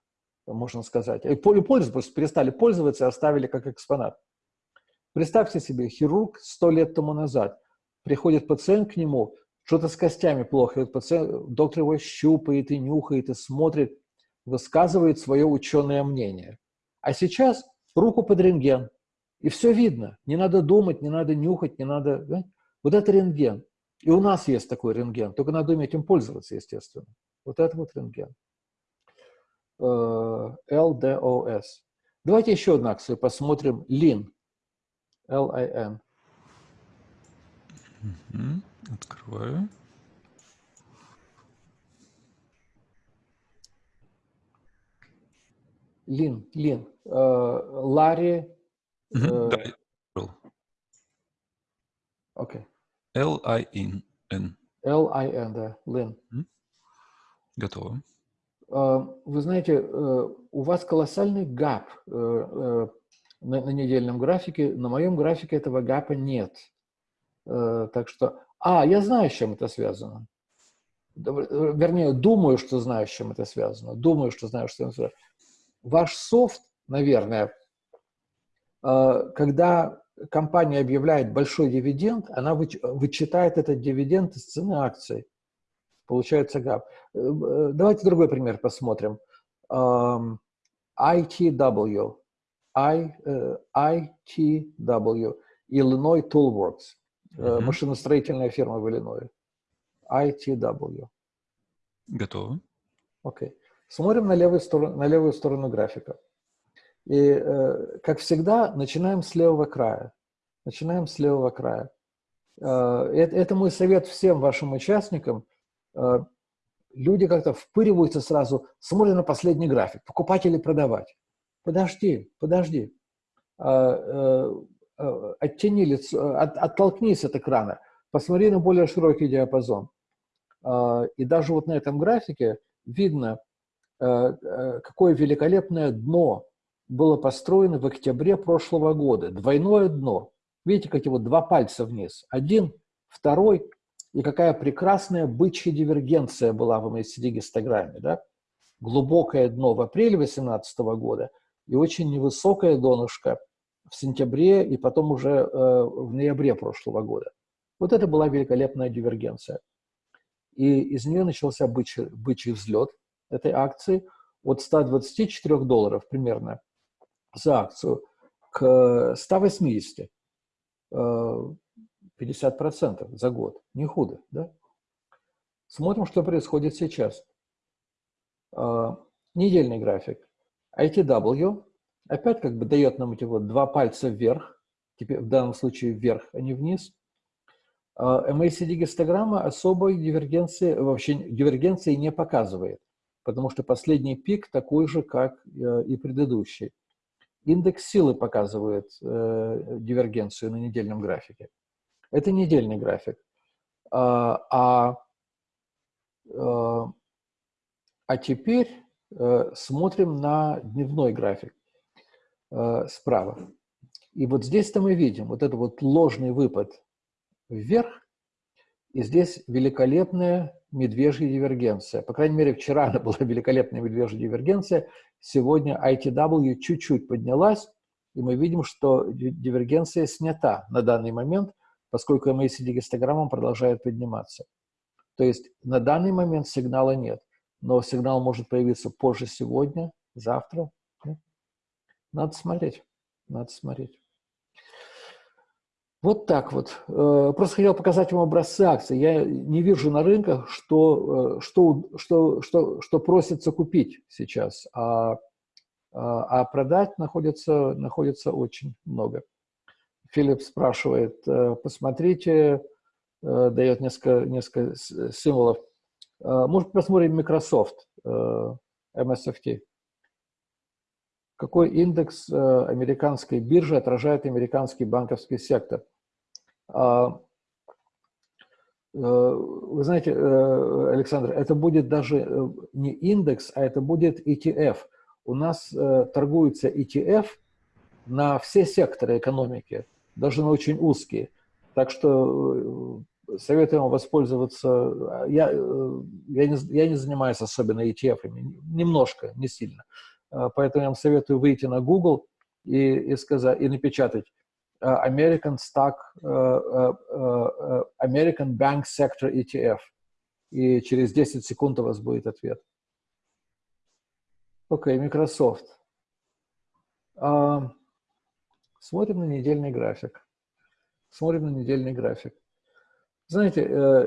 можно сказать. И пользовались, перестали пользоваться оставили как экспонат. Представьте себе, хирург сто лет тому назад, приходит пациент к нему, что-то с костями плохо, и пациент, доктор его щупает и нюхает, и смотрит, высказывает свое ученое мнение. А сейчас руку под рентген, и все видно. Не надо думать, не надо нюхать, не надо... Да? Вот это рентген. И у нас есть такой рентген, только надо уметь им пользоваться, естественно. Вот это вот рентген. Э, Давайте еще одну акцию посмотрим. Лин. L-I-N. Угу. Открываю. Лин, Лин. Э, Ларри. Да, Окей. L-I-N. L-I-N, да, Лин. Готово. Э, вы знаете, э, у вас колоссальный гап на, на недельном графике. На моем графике этого гапа нет. Э, так что... А, я знаю, с чем это связано. Вернее, думаю, что знаю, с чем это связано. Думаю, что знаю, что это связано. Ваш софт, наверное, э, когда компания объявляет большой дивиденд, она вычитает этот дивиденд из цены акций. Получается гап. Э, давайте другой пример посмотрим. ITW. I, uh, ITW, Illinois Toolworks, uh, машиностроительная фирма в Иллинойе. ITW. Готово. Окей. Okay. Смотрим на левую, сторону, на левую сторону графика. И, э, как всегда, начинаем с левого края. Начинаем с левого края. Э, это, это мой совет всем вашим участникам. Э, люди как-то впыриваются сразу, смотрят на последний график, покупать или продавать. Подожди, подожди. А, э, э, оттяни лицо, от, оттолкнись от экрана, посмотри на более широкий диапазон. А, и даже вот на этом графике видно, э, какое великолепное дно было построено в октябре прошлого года. Двойное дно. Видите, какие вот два пальца вниз. Один, второй. И какая прекрасная бычья дивергенция была в MACD-гистограмме. Да? Глубокое дно в апреле 2018 года – и очень невысокое донышко в сентябре и потом уже э, в ноябре прошлого года. Вот это была великолепная дивергенция. И из нее начался бычий, бычий взлет этой акции от 124 долларов примерно за акцию к 180, 50% э, за год. Не худо, да? Смотрим, что происходит сейчас. Э, недельный график. ITW опять как бы дает нам эти вот два пальца вверх, теперь в данном случае вверх, а не вниз. MACD-гистограмма особой дивергенции, вообще дивергенции не показывает, потому что последний пик такой же, как э, и предыдущий. Индекс силы показывает э, дивергенцию на недельном графике. Это недельный график. А, а, а теперь смотрим на дневной график справа. И вот здесь-то мы видим вот этот вот ложный выпад вверх, и здесь великолепная медвежья дивергенция. По крайней мере, вчера она была великолепная медвежья дивергенция. Сегодня ITW чуть-чуть поднялась, и мы видим, что дивергенция снята на данный момент, поскольку MACD гистограмма продолжает подниматься. То есть на данный момент сигнала нет, но сигнал может появиться позже сегодня, завтра. Надо смотреть, надо смотреть. Вот так вот. Э, просто хотел показать вам образцы акций. Я не вижу на рынках, что, э, что, что, что, что просится купить сейчас, а, а, а продать находится, находится очень много. Филипп спрашивает, э, посмотрите, дает несколько, несколько символов. Может, посмотрим Microsoft, MSFT. Какой индекс американской биржи отражает американский банковский сектор? А, э, вы знаете, э, Александр, это будет даже э, не индекс, а это будет ETF. У нас торгуется ETF на все секторы экономики, даже на очень узкие. Так что советую вам воспользоваться. Я, я, не, я не занимаюсь особенно ETF, немножко, не сильно. Поэтому я вам советую выйти на Google и, и, сказать, и напечатать Э, American Stock, э, э, American Bank Sector ETF. И через 10 секунд у вас будет ответ. Окей, okay, Microsoft. Смотрим на недельный график. Смотрим на недельный график. Знаете,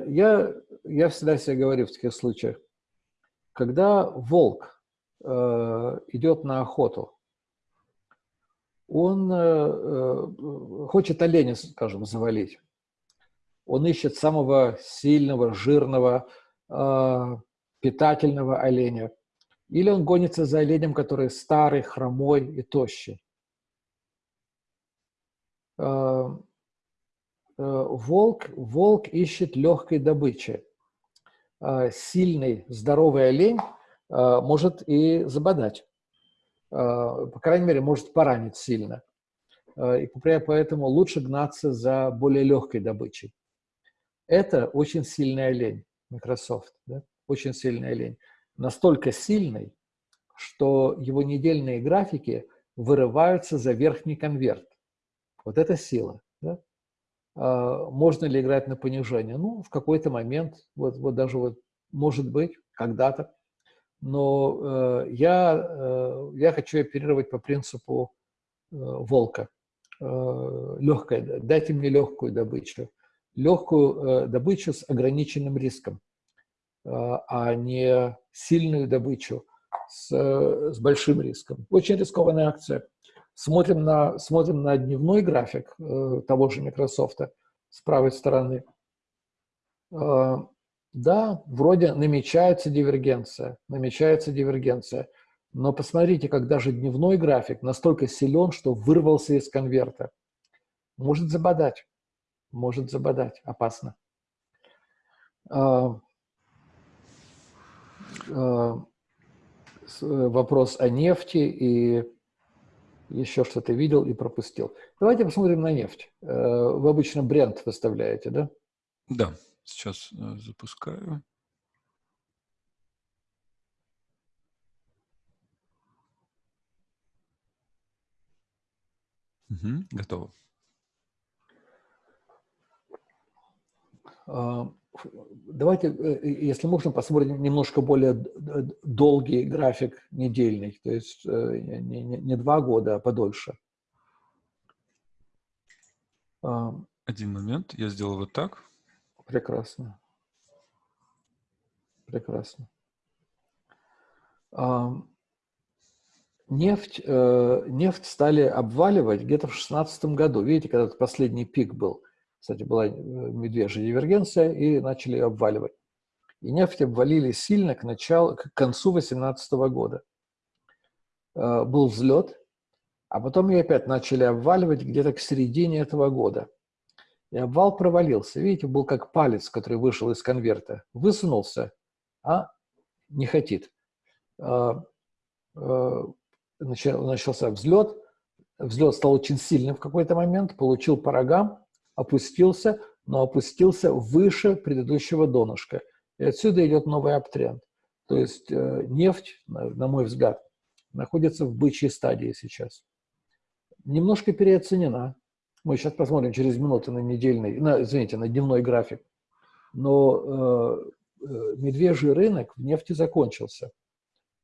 я, я всегда себе говорю в таких случаях, когда волк идет на охоту, он э, э, хочет оленя, скажем, завалить. Он ищет самого сильного, жирного, э, питательного оленя. Или он гонится за оленем, который старый, хромой и тощий. Волк, волк ищет легкой добычи. Сильный, здоровый олень может и забодать. По крайней мере, может поранить сильно. И поэтому лучше гнаться за более легкой добычей. Это очень сильный олень, Microsoft, да? очень сильный олень. Настолько сильный, что его недельные графики вырываются за верхний конверт. Вот это сила. Да? А, можно ли играть на понижение? Ну, в какой-то момент, вот, вот даже вот, может быть, когда-то но э, я, э, я хочу оперировать по принципу э, волка. Э, легкая, дайте мне легкую добычу. Легкую э, добычу с ограниченным риском, э, а не сильную добычу с, э, с большим риском. Очень рискованная акция. Смотрим на, смотрим на дневной график э, того же Microsoft с правой стороны. Э, да, вроде намечается дивергенция, намечается дивергенция. Но посмотрите, как даже дневной график настолько силен, что вырвался из конверта. Может забодать, может забодать, опасно. А, а, вопрос о нефти и еще что-то видел и пропустил. Давайте посмотрим на нефть. Э, вы обычно бренд выставляете, да? Да. Сейчас э, запускаю. Угу, готово. Давайте, э, если можно, посмотрим немножко более долгий график недельный, то есть э, не, не, не два года, а подольше. Один момент, я сделал вот так. Прекрасно. Прекрасно. Нефть, э, нефть стали обваливать где-то в 2016 году. Видите, когда последний пик был. Кстати, была э, медвежья дивергенция, и начали обваливать. И нефть обвалили сильно к, началу, к концу 2018 года. Э, был взлет, а потом ее опять начали обваливать где-то к середине этого года. И обвал провалился. Видите, был как палец, который вышел из конверта. Высунулся, а не хотит. А, начался взлет. Взлет стал очень сильным в какой-то момент, получил по рогам, опустился, но опустился выше предыдущего донышка. И отсюда идет новый аптренд. То есть э, нефть, на мой взгляд, находится в бычьей стадии сейчас. Немножко переоценена. Мы сейчас посмотрим через минуту на недельный, на, извините, на дневной график. Но э, э, медвежий рынок в нефти закончился.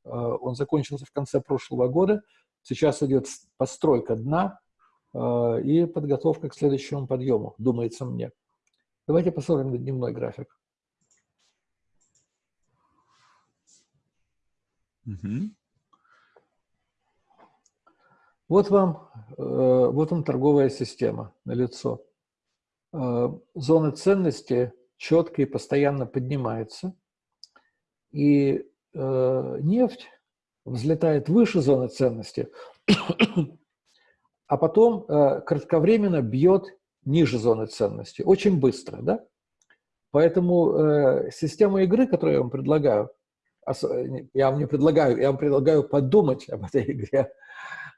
Э, он закончился в конце прошлого года. Сейчас идет постройка дна и подготовка к следующему подъему, думается мне. Давайте посмотрим на дневной график. Угу. Вот вам, э, вот вам торговая система на лицо. Э, зоны ценности четко и постоянно поднимаются. И э, нефть взлетает выше зоны ценности, а потом кратковременно бьет ниже зоны ценности. Очень быстро, да? Поэтому система игры, которую я вам предлагаю, я вам не предлагаю, я вам предлагаю подумать об этой игре.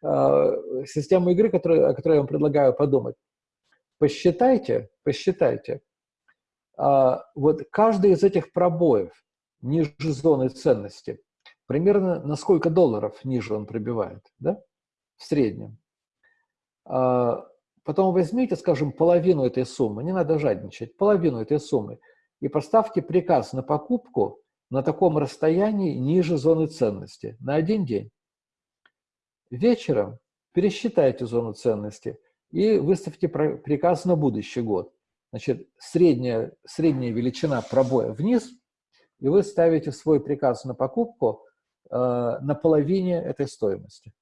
А, система игры, которую, о которой я вам предлагаю подумать. Посчитайте, посчитайте. А, вот каждый из этих пробоев ниже зоны ценности, примерно на сколько долларов ниже он пробивает, да? В среднем. А, потом возьмите, скажем, половину этой суммы, не надо жадничать, половину этой суммы, и поставьте приказ на покупку на таком расстоянии ниже зоны ценности на один день. Вечером пересчитайте зону ценности и выставьте приказ на будущий год. Значит, средняя, средняя величина пробоя вниз, и вы ставите свой приказ на покупку э, на половине этой стоимости.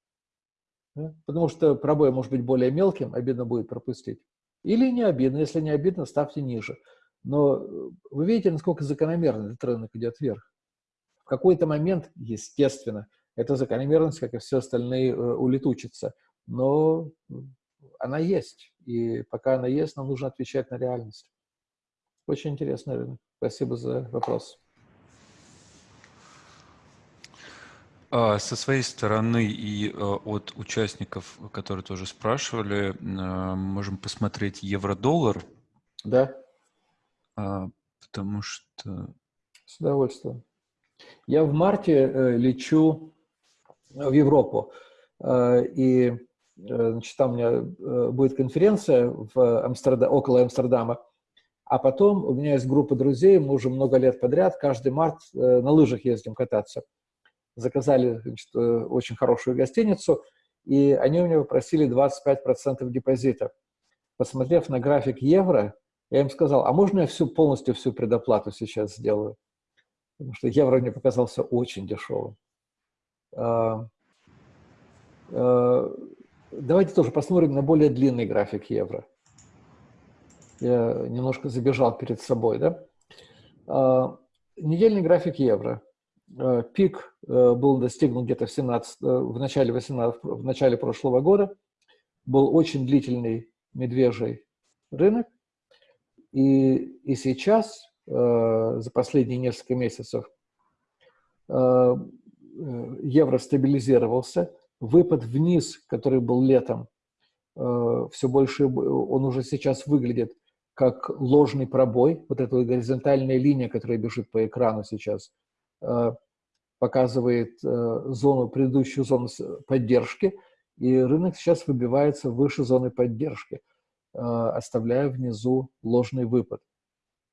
Да? Потому что пробой может быть более мелким, обидно будет пропустить. Или не обидно, если не обидно, ставьте ниже. Но э, вы видите, насколько закономерно этот рынок идет вверх. В какой-то момент, естественно, эта закономерность, как и все остальные, э, улетучится. Но она есть. И пока она есть, нам нужно отвечать на реальность. Очень интересно, рынок. Спасибо за вопрос. Со своей стороны и э, от участников, которые тоже спрашивали, э, можем посмотреть евро-доллар. Да. А, потому что... С удовольствием. Я в марте э, лечу в Европу, э, и э, значит, там у меня э, будет конференция в Амстердам, около Амстердама, а потом у меня есть группа друзей, мы уже много лет подряд, каждый март на лыжах ездим кататься. Заказали значит, очень хорошую гостиницу, и они у меня попросили 25% депозита. Посмотрев на график евро, я им сказал, а можно я всю, полностью всю предоплату сейчас сделаю? Потому что евро мне показался очень дешевым. А, а, давайте тоже посмотрим на более длинный график евро. Я немножко забежал перед собой. Да? А, недельный график евро. Пик э, был достигнут где-то в, 17, э, в, начале 18, в начале прошлого года. Был очень длительный медвежий рынок. И, и сейчас, э, за последние несколько месяцев, Э, евро стабилизировался, выпад вниз, который был летом, э, все больше, он уже сейчас выглядит как ложный пробой, вот эта горизонтальная линия, которая бежит по экрану сейчас, э, показывает зону, предыдущую зону поддержки, и рынок сейчас выбивается выше зоны поддержки, оставляя внизу ложный выпад.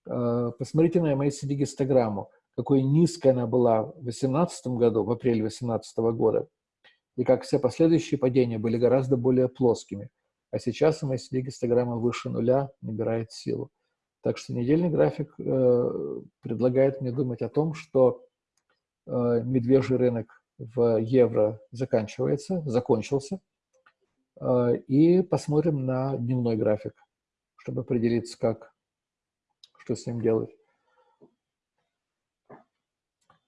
Посмотрите на MACD-гистограмму какой низкой она была в 2018 году, в апреле 2018 года, и как все последующие падения были гораздо более плоскими. А сейчас MACD гистограмма выше нуля набирает силу. Так что недельный график э, предлагает мне думать о том, что э, медвежий рынок в евро заканчивается, закончился, э, и посмотрим на дневной график, чтобы определиться, как, что с ним делать.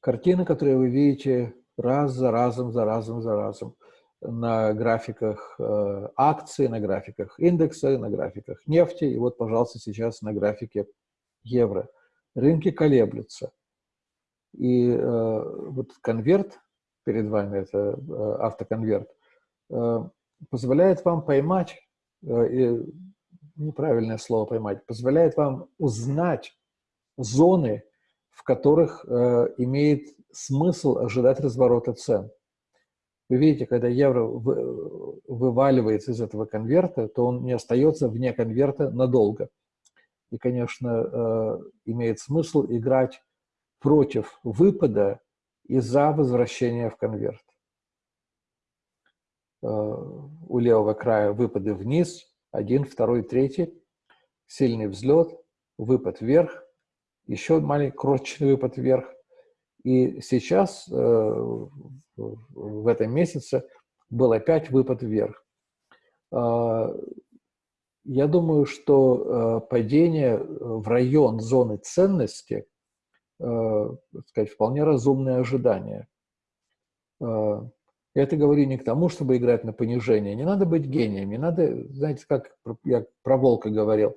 Картины, которые вы видите раз за разом, за разом, за разом. на графиках э, акций, на графиках индекса, на графиках нефти, и вот, пожалуйста, сейчас на графике евро. Рынки колеблются. И э, вот конверт перед вами, это э, автоконверт, э, позволяет вам поймать, э, неправильное слово поймать, позволяет вам узнать зоны, в которых э, имеет смысл ожидать разворота цен. Вы видите, когда евро вываливается из этого конверта, то он не остается вне конверта надолго. И, конечно, э, имеет смысл играть против выпада и за возвращение в конверт. Э, у левого края выпады вниз, один, второй, третий, сильный взлет, выпад вверх, еще маленький крошечный выпад вверх, и сейчас, э, в этом месяце, был опять выпад вверх. А, я думаю, что э, падение в район зоны ценности, э, сказать, вполне разумное ожидание. Я это говорю не к тому, чтобы играть на понижение. Не надо быть гением, не надо, знаете, как я про волка говорил,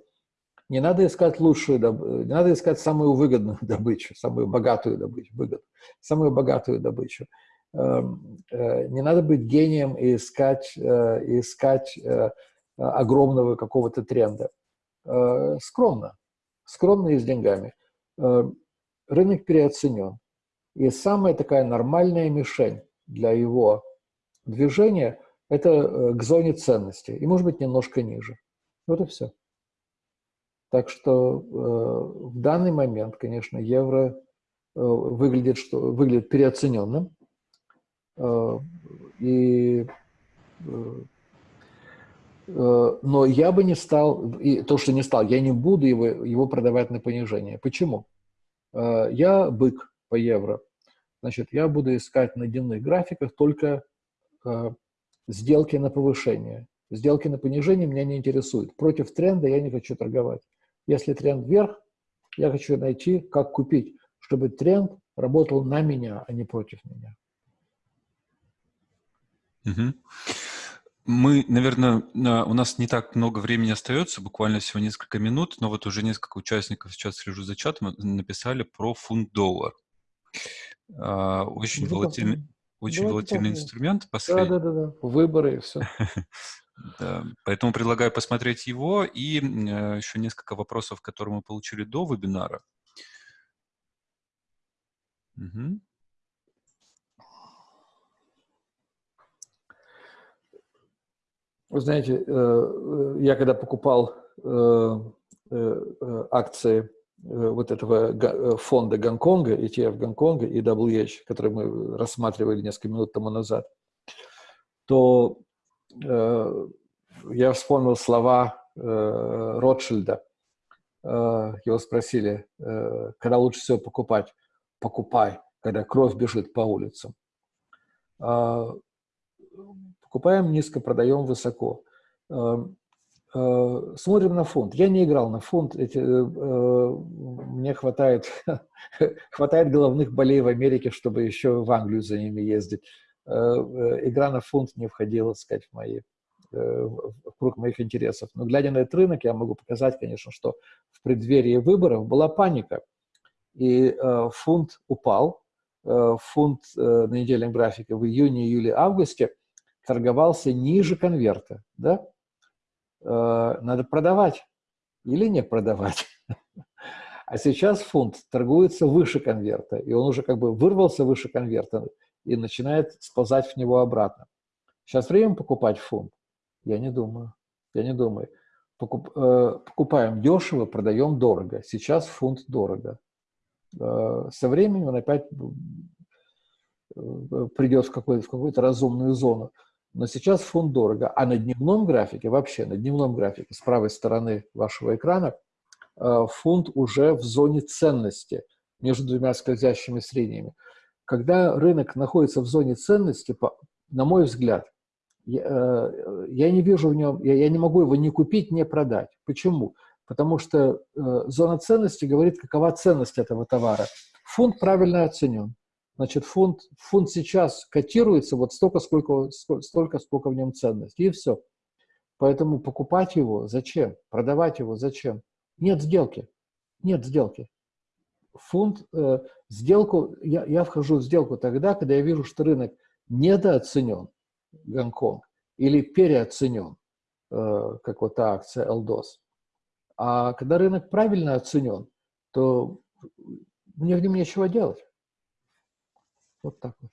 не надо искать лучшую, не надо искать самую выгодную добычу, самую богатую добычу, выгоду, самую богатую добычу. Эм, э, не надо быть гением и искать, э, искать э, огромного какого-то тренда. Скромно, скромно и с деньгами. Рынок переоценен. И самая такая нормальная мишень для его движения – это к зоне ценности. И, может быть, немножко ниже. Вот и все. Так что э, в данный момент, конечно, евро э, выглядит, что, выглядит переоцененным. Э, и, э, э, но я бы не стал, и то, что не стал, я не буду его, его продавать на понижение. Почему? Э, я бык по евро. Значит, я буду искать на дневных графиках только э, сделки на повышение. Сделки на понижение меня не интересуют. Против тренда я не хочу торговать. Если тренд вверх, я хочу найти, как купить, чтобы тренд работал на меня, а не против меня. Угу. Мы, наверное, у нас не так много времени остается, буквально всего несколько минут, но вот уже несколько участников, сейчас слежу за чатом, написали про фунт-доллар. А, очень ну, волатильный, очень волатильный инструмент. Последний. Да, да, да, да. Выборы и все. Да. Поэтому предлагаю посмотреть его и э, еще несколько вопросов, которые мы получили до вебинара. Угу. Вы знаете, э, я когда покупал э, акции вот этого фонда Гонконга, ETF Гонконга и WH, который мы рассматривали несколько минут тому назад, то Э, я вспомнил слова э, Ротшильда. Э, его спросили, когда лучше всего покупать? Покупай, когда кровь бежит по улицам. Покупаем низко, продаем высоко. Смотрим на фунт. Я не играл на фунт. Эти, мне хватает, хватает головных болей в Америке, чтобы еще в Англию за ними ездить. Э, э, игра на фунт не входила, так сказать, в, мои, э, в круг моих интересов. Но глядя на этот рынок, я могу показать, конечно, что в преддверии выборов была паника. И фунт упал. Фунт на недельном графике в июне, июле, августе торговался ниже конверта. Да? Надо продавать или не продавать. А сейчас фунт торгуется выше конверта, и он уже как бы вырвался выше конверта и начинает сползать в него обратно. Сейчас время покупать фунт? Я не думаю. Я не думаю. Покуп, э, покупаем дешево, продаем дорого. Сейчас фунт дорого. Э, со временем он опять э, придет в, какой в какую-то разумную зону. Но сейчас фунт дорого. А на дневном графике, вообще на дневном графике, с правой стороны вашего экрана, э, фунт уже в зоне ценности между двумя скользящими средними. Когда рынок находится в зоне ценности, на мой взгляд, я, э, я не вижу в нем, я, я не могу его ни купить, ни продать. Почему? Потому что э, зона ценности говорит, какова ценность этого товара. Фунт правильно оценен. Значит, фунт, фунт сейчас котируется вот столько, сколько, столько, сколько в нем ценности, и все. Поэтому покупать его зачем? Продавать его зачем? Нет сделки. Нет сделки. Фунт, э, сделку, я, я вхожу в сделку тогда, когда я вижу, что рынок недооценен, Гонконг, или переоценен, э, как вот та акция Элдос. А когда рынок правильно оценен, то мне в нем нечего делать. Вот так вот.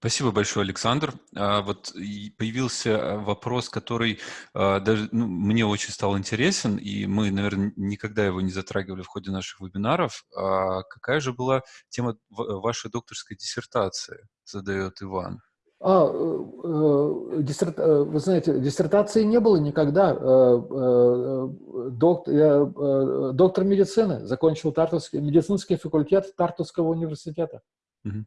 Спасибо большое, Александр. А, вот появился э, вопрос, который а, даже ну, мне очень стал интересен, и мы, наверное, никогда его не затрагивали в ходе наших вебинаров. А какая же была тема вашей докторской диссертации, задает Иван. А, э, э, диссерт, э, вы знаете, диссертации не было никогда. Доктор, я доктор медицины, закончил Тартовский, медицинский факультет Тартовского университета. Угу.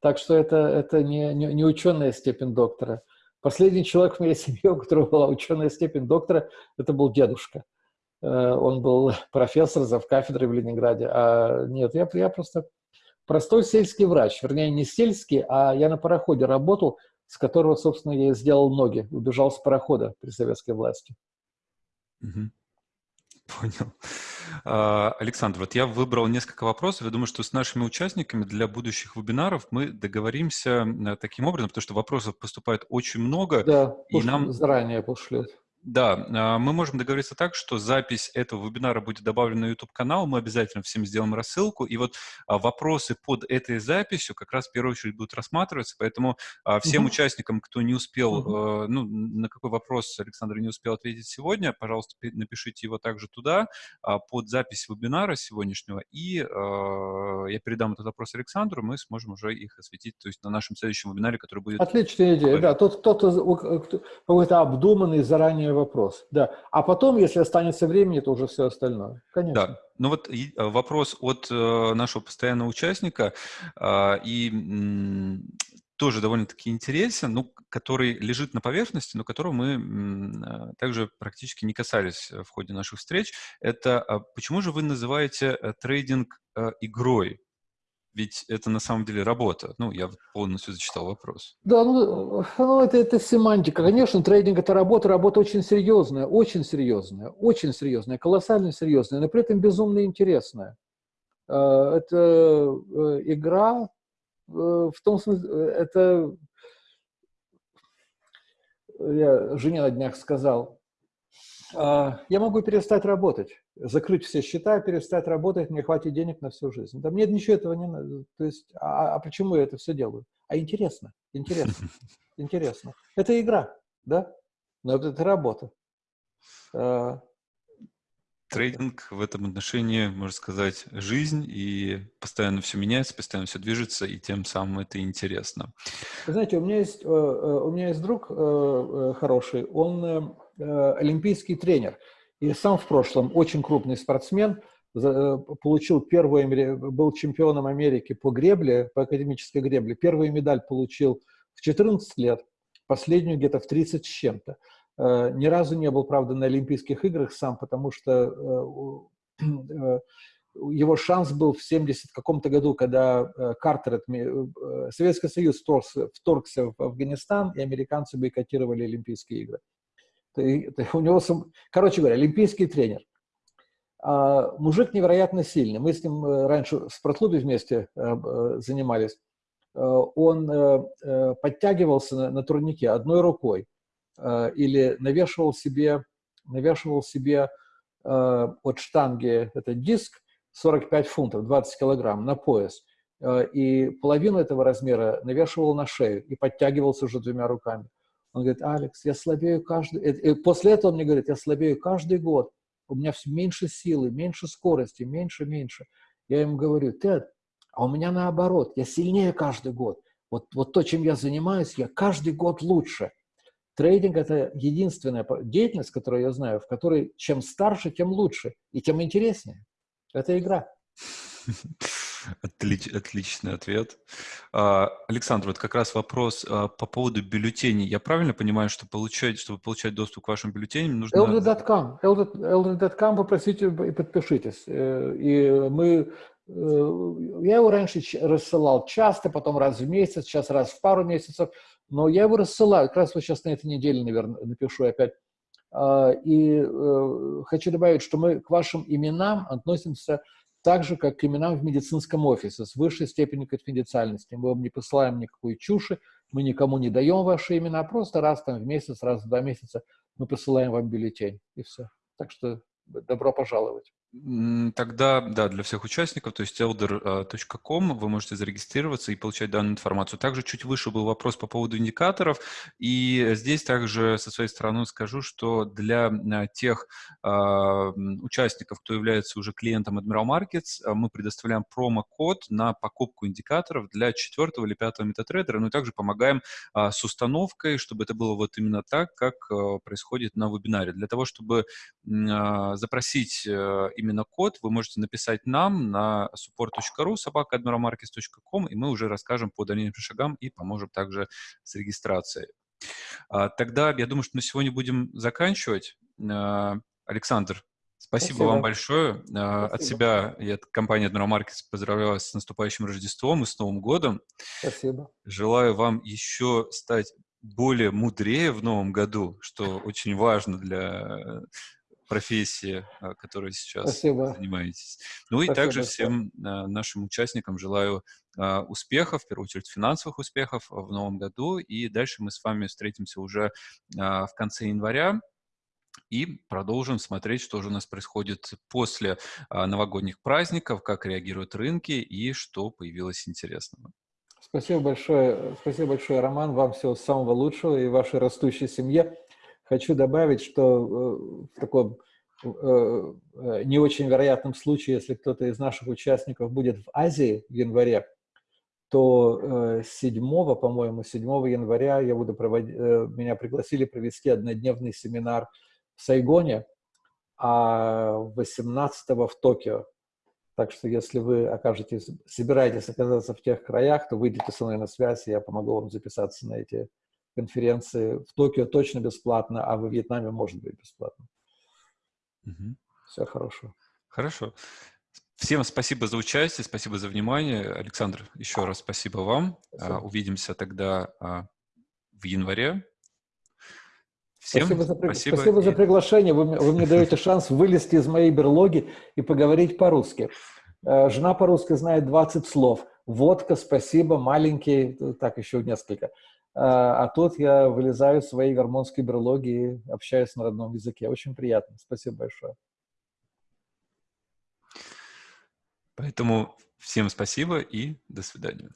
Так что это, это не, не, не ученая степень доктора. Последний человек в моей семье, у которого была ученая степень доктора, это был дедушка. Он был профессор зав кафедрой в Ленинграде. А нет, я, я просто простой сельский врач, вернее, не сельский, а я на пароходе работал, с которого, собственно, я и сделал ноги, убежал с парохода при советской власти. Угу. Понял. А, Александр, вот я выбрал несколько вопросов. Я думаю, что с нашими участниками для будущих вебинаров мы договоримся э, таким образом, потому что вопросов поступает очень много. Да, и нам заранее пошлют. Да, а, мы можем договориться так, что запись этого вебинара будет добавлена на YouTube-канал, мы обязательно всем сделаем рассылку, и вот а, вопросы под этой записью как раз в первую очередь будут рассматриваться, поэтому а, всем угу. участникам, кто не успел, угу. ну, на какой вопрос Александр не успел ответить сегодня, пожалуйста, напишите его также туда, под запись вебинара сегодняшнего, и я передам этот вопрос Александру, мы сможем уже их осветить, то есть на нашем следующем вебинаре, который будет... Отличная идея, да, тот, кто-то какой-то обдуманный заранее вопрос, да. А потом, если останется времени, то уже все остальное. Конечно. Да. Ну вот э, вопрос от э, нашего постоянного участника, э, и тоже довольно-таки интересен, ну, который лежит на поверхности, но которого мы также практически не касались в ходе наших встреч. Это а почему же вы называете трейдинг игрой? Ведь это на самом деле работа. Ну, я полностью зачитал вопрос. Да, ну, ну это, это семантика. Конечно, трейдинг – это работа, работа очень серьезная, очень серьезная, очень серьезная, колоссально серьезная, но при этом безумно интересная. Э, это э, игра, э, в том смысле, это... Я жене на днях сказал, я могу перестать работать, закрыть все счета, перестать работать, мне хватит денег на всю жизнь. Да мне ничего этого не надо. То есть, а, а почему я это все делаю? А интересно, интересно, интересно. Это игра, да? Но это, это работа. А, Трейдинг в этом отношении, можно сказать, жизнь, и постоянно все меняется, постоянно все движется, и тем самым это интересно. Вы знаете, у меня есть, э, э, у меня есть друг э, хороший, он олимпийский тренер. И сам в прошлом очень крупный спортсмен, э, получил первую, был чемпионом Америки по гребле, по академической гребле. Первую медаль получил в 14 лет, последнюю где-то в 30 с чем-то. Э, ни разу не был, правда, на Олимпийских играх сам, потому что его шанс был в 70 каком-то году, когда Картер, Советский Союз вторгся в Афганистан, и американцы бойкотировали Олимпийские игры. Ты, ты, у него, короче говоря, олимпийский тренер. А, мужик невероятно сильный. Мы с ним э, раньше в спортклубе вместе а, занимались. А, он а, подтягивался на, на турнике одной рукой а, или навешивал себе, навешивал себе а, от штанги этот диск 45 фунтов, 20 килограмм на пояс. И половину этого размера навешивал на шею и подтягивался уже двумя руками. Он говорит, Алекс, я слабею каждый... И после этого он мне говорит, я слабею каждый год. У меня все меньше силы, меньше скорости, меньше, меньше. Я ему говорю, Тед, а у меня наоборот, я сильнее каждый год. Вот, вот то, чем я занимаюсь, я каждый год лучше. Трейдинг – это единственная деятельность, которую я знаю, в которой чем старше, тем лучше и тем интереснее. Это игра. Отлич, отличный ответ. А, Александр, вот как раз вопрос а, по поводу бюллетеней. Я правильно понимаю, что получать, чтобы получать доступ к вашим бюллетеням, нужно... LD.com. LD.com попросите и подпишитесь. Э, и мы я его раньше рассылал часто, потом раз в месяц, сейчас раз в пару месяцев, но я его рассылаю. Как раз вот сейчас на этой неделе, наверное, напишу опять. А, и э, хочу добавить, что мы к вашим именам относимся так же, как к именам в медицинском офисе, с высшей степенью конфиденциальности. Мы вам не посылаем никакой чуши, мы никому не даем ваши имена, просто раз там в месяц, раз в два месяца мы посылаем вам бюллетень, и все. Так что добро пожаловать. Тогда, да, для всех участников, то есть elder.com, вы можете зарегистрироваться и получать данную информацию. Также чуть выше был вопрос по поводу индикаторов, и здесь также со своей стороны скажу, что для а, тех э, участников, кто является уже клиентом Admiral Markets, а, мы предоставляем промокод на покупку индикаторов для четвертого или пятого метатрейдера, ну и также помогаем э, с установкой, чтобы это было вот именно так, как э, происходит на вебинаре. Для того, чтобы э, запросить именно код, вы можете написать нам на support.ru, собака.admiralmarkets.com, и мы уже расскажем по дальнейшим шагам и поможем также с регистрацией. А, тогда я думаю, что на сегодня будем заканчивать. А, Александр, спасибо, спасибо. вам большое. А, спасибо. От себя и от компании Admiral Markets поздравляю вас с наступающим Рождеством и с Новым годом. Спасибо. Желаю вам еще стать более мудрее в новом году, что очень важно для профессии, а, которой сейчас Спасибо. занимаетесь. Ну и Спасибо также всем а, нашим участникам желаю а, успехов, в первую очередь финансовых успехов в новом году. И дальше мы с вами встретимся уже в конце января и продолжим смотреть, что же у нас происходит после новогодних праздников, как реагируют рынки и что появилось интересного. Спасибо большое, спасибо большое, Роман. Вам всего самого лучшего и вашей растущей семье. Хочу добавить, что э, в таком э, э, не очень вероятном случае, если кто-то из наших участников будет в Азии в январе, то 7, по-моему, 7 января я буду проводить, меня пригласили провести однодневный семинар в Сайгоне, а 18 в Токио. Так что если вы окажетесь, собираетесь оказаться в тех краях, то выйдите со мной на связь, и я помогу вам записаться на эти конференции. В Токио точно бесплатно, а во Вьетнаме может быть бесплатно. Угу. Все хорошо. Хорошо. Всем спасибо за участие, спасибо за внимание. Александр, еще раз спасибо вам. Спасибо. Увидимся тогда а, в январе. Всем спасибо за, спасибо. Спасибо за приглашение. Вы, вы мне даете шанс вылезти из моей берлоги и поговорить по-русски. Э, жена по-русски знает 20 слов. Водка, спасибо, маленький, так еще несколько. А, а тут я вылезаю из своей гормонской берлоги и общаюсь на родном языке. Очень приятно. Спасибо большое. Поэтому всем спасибо и до свидания.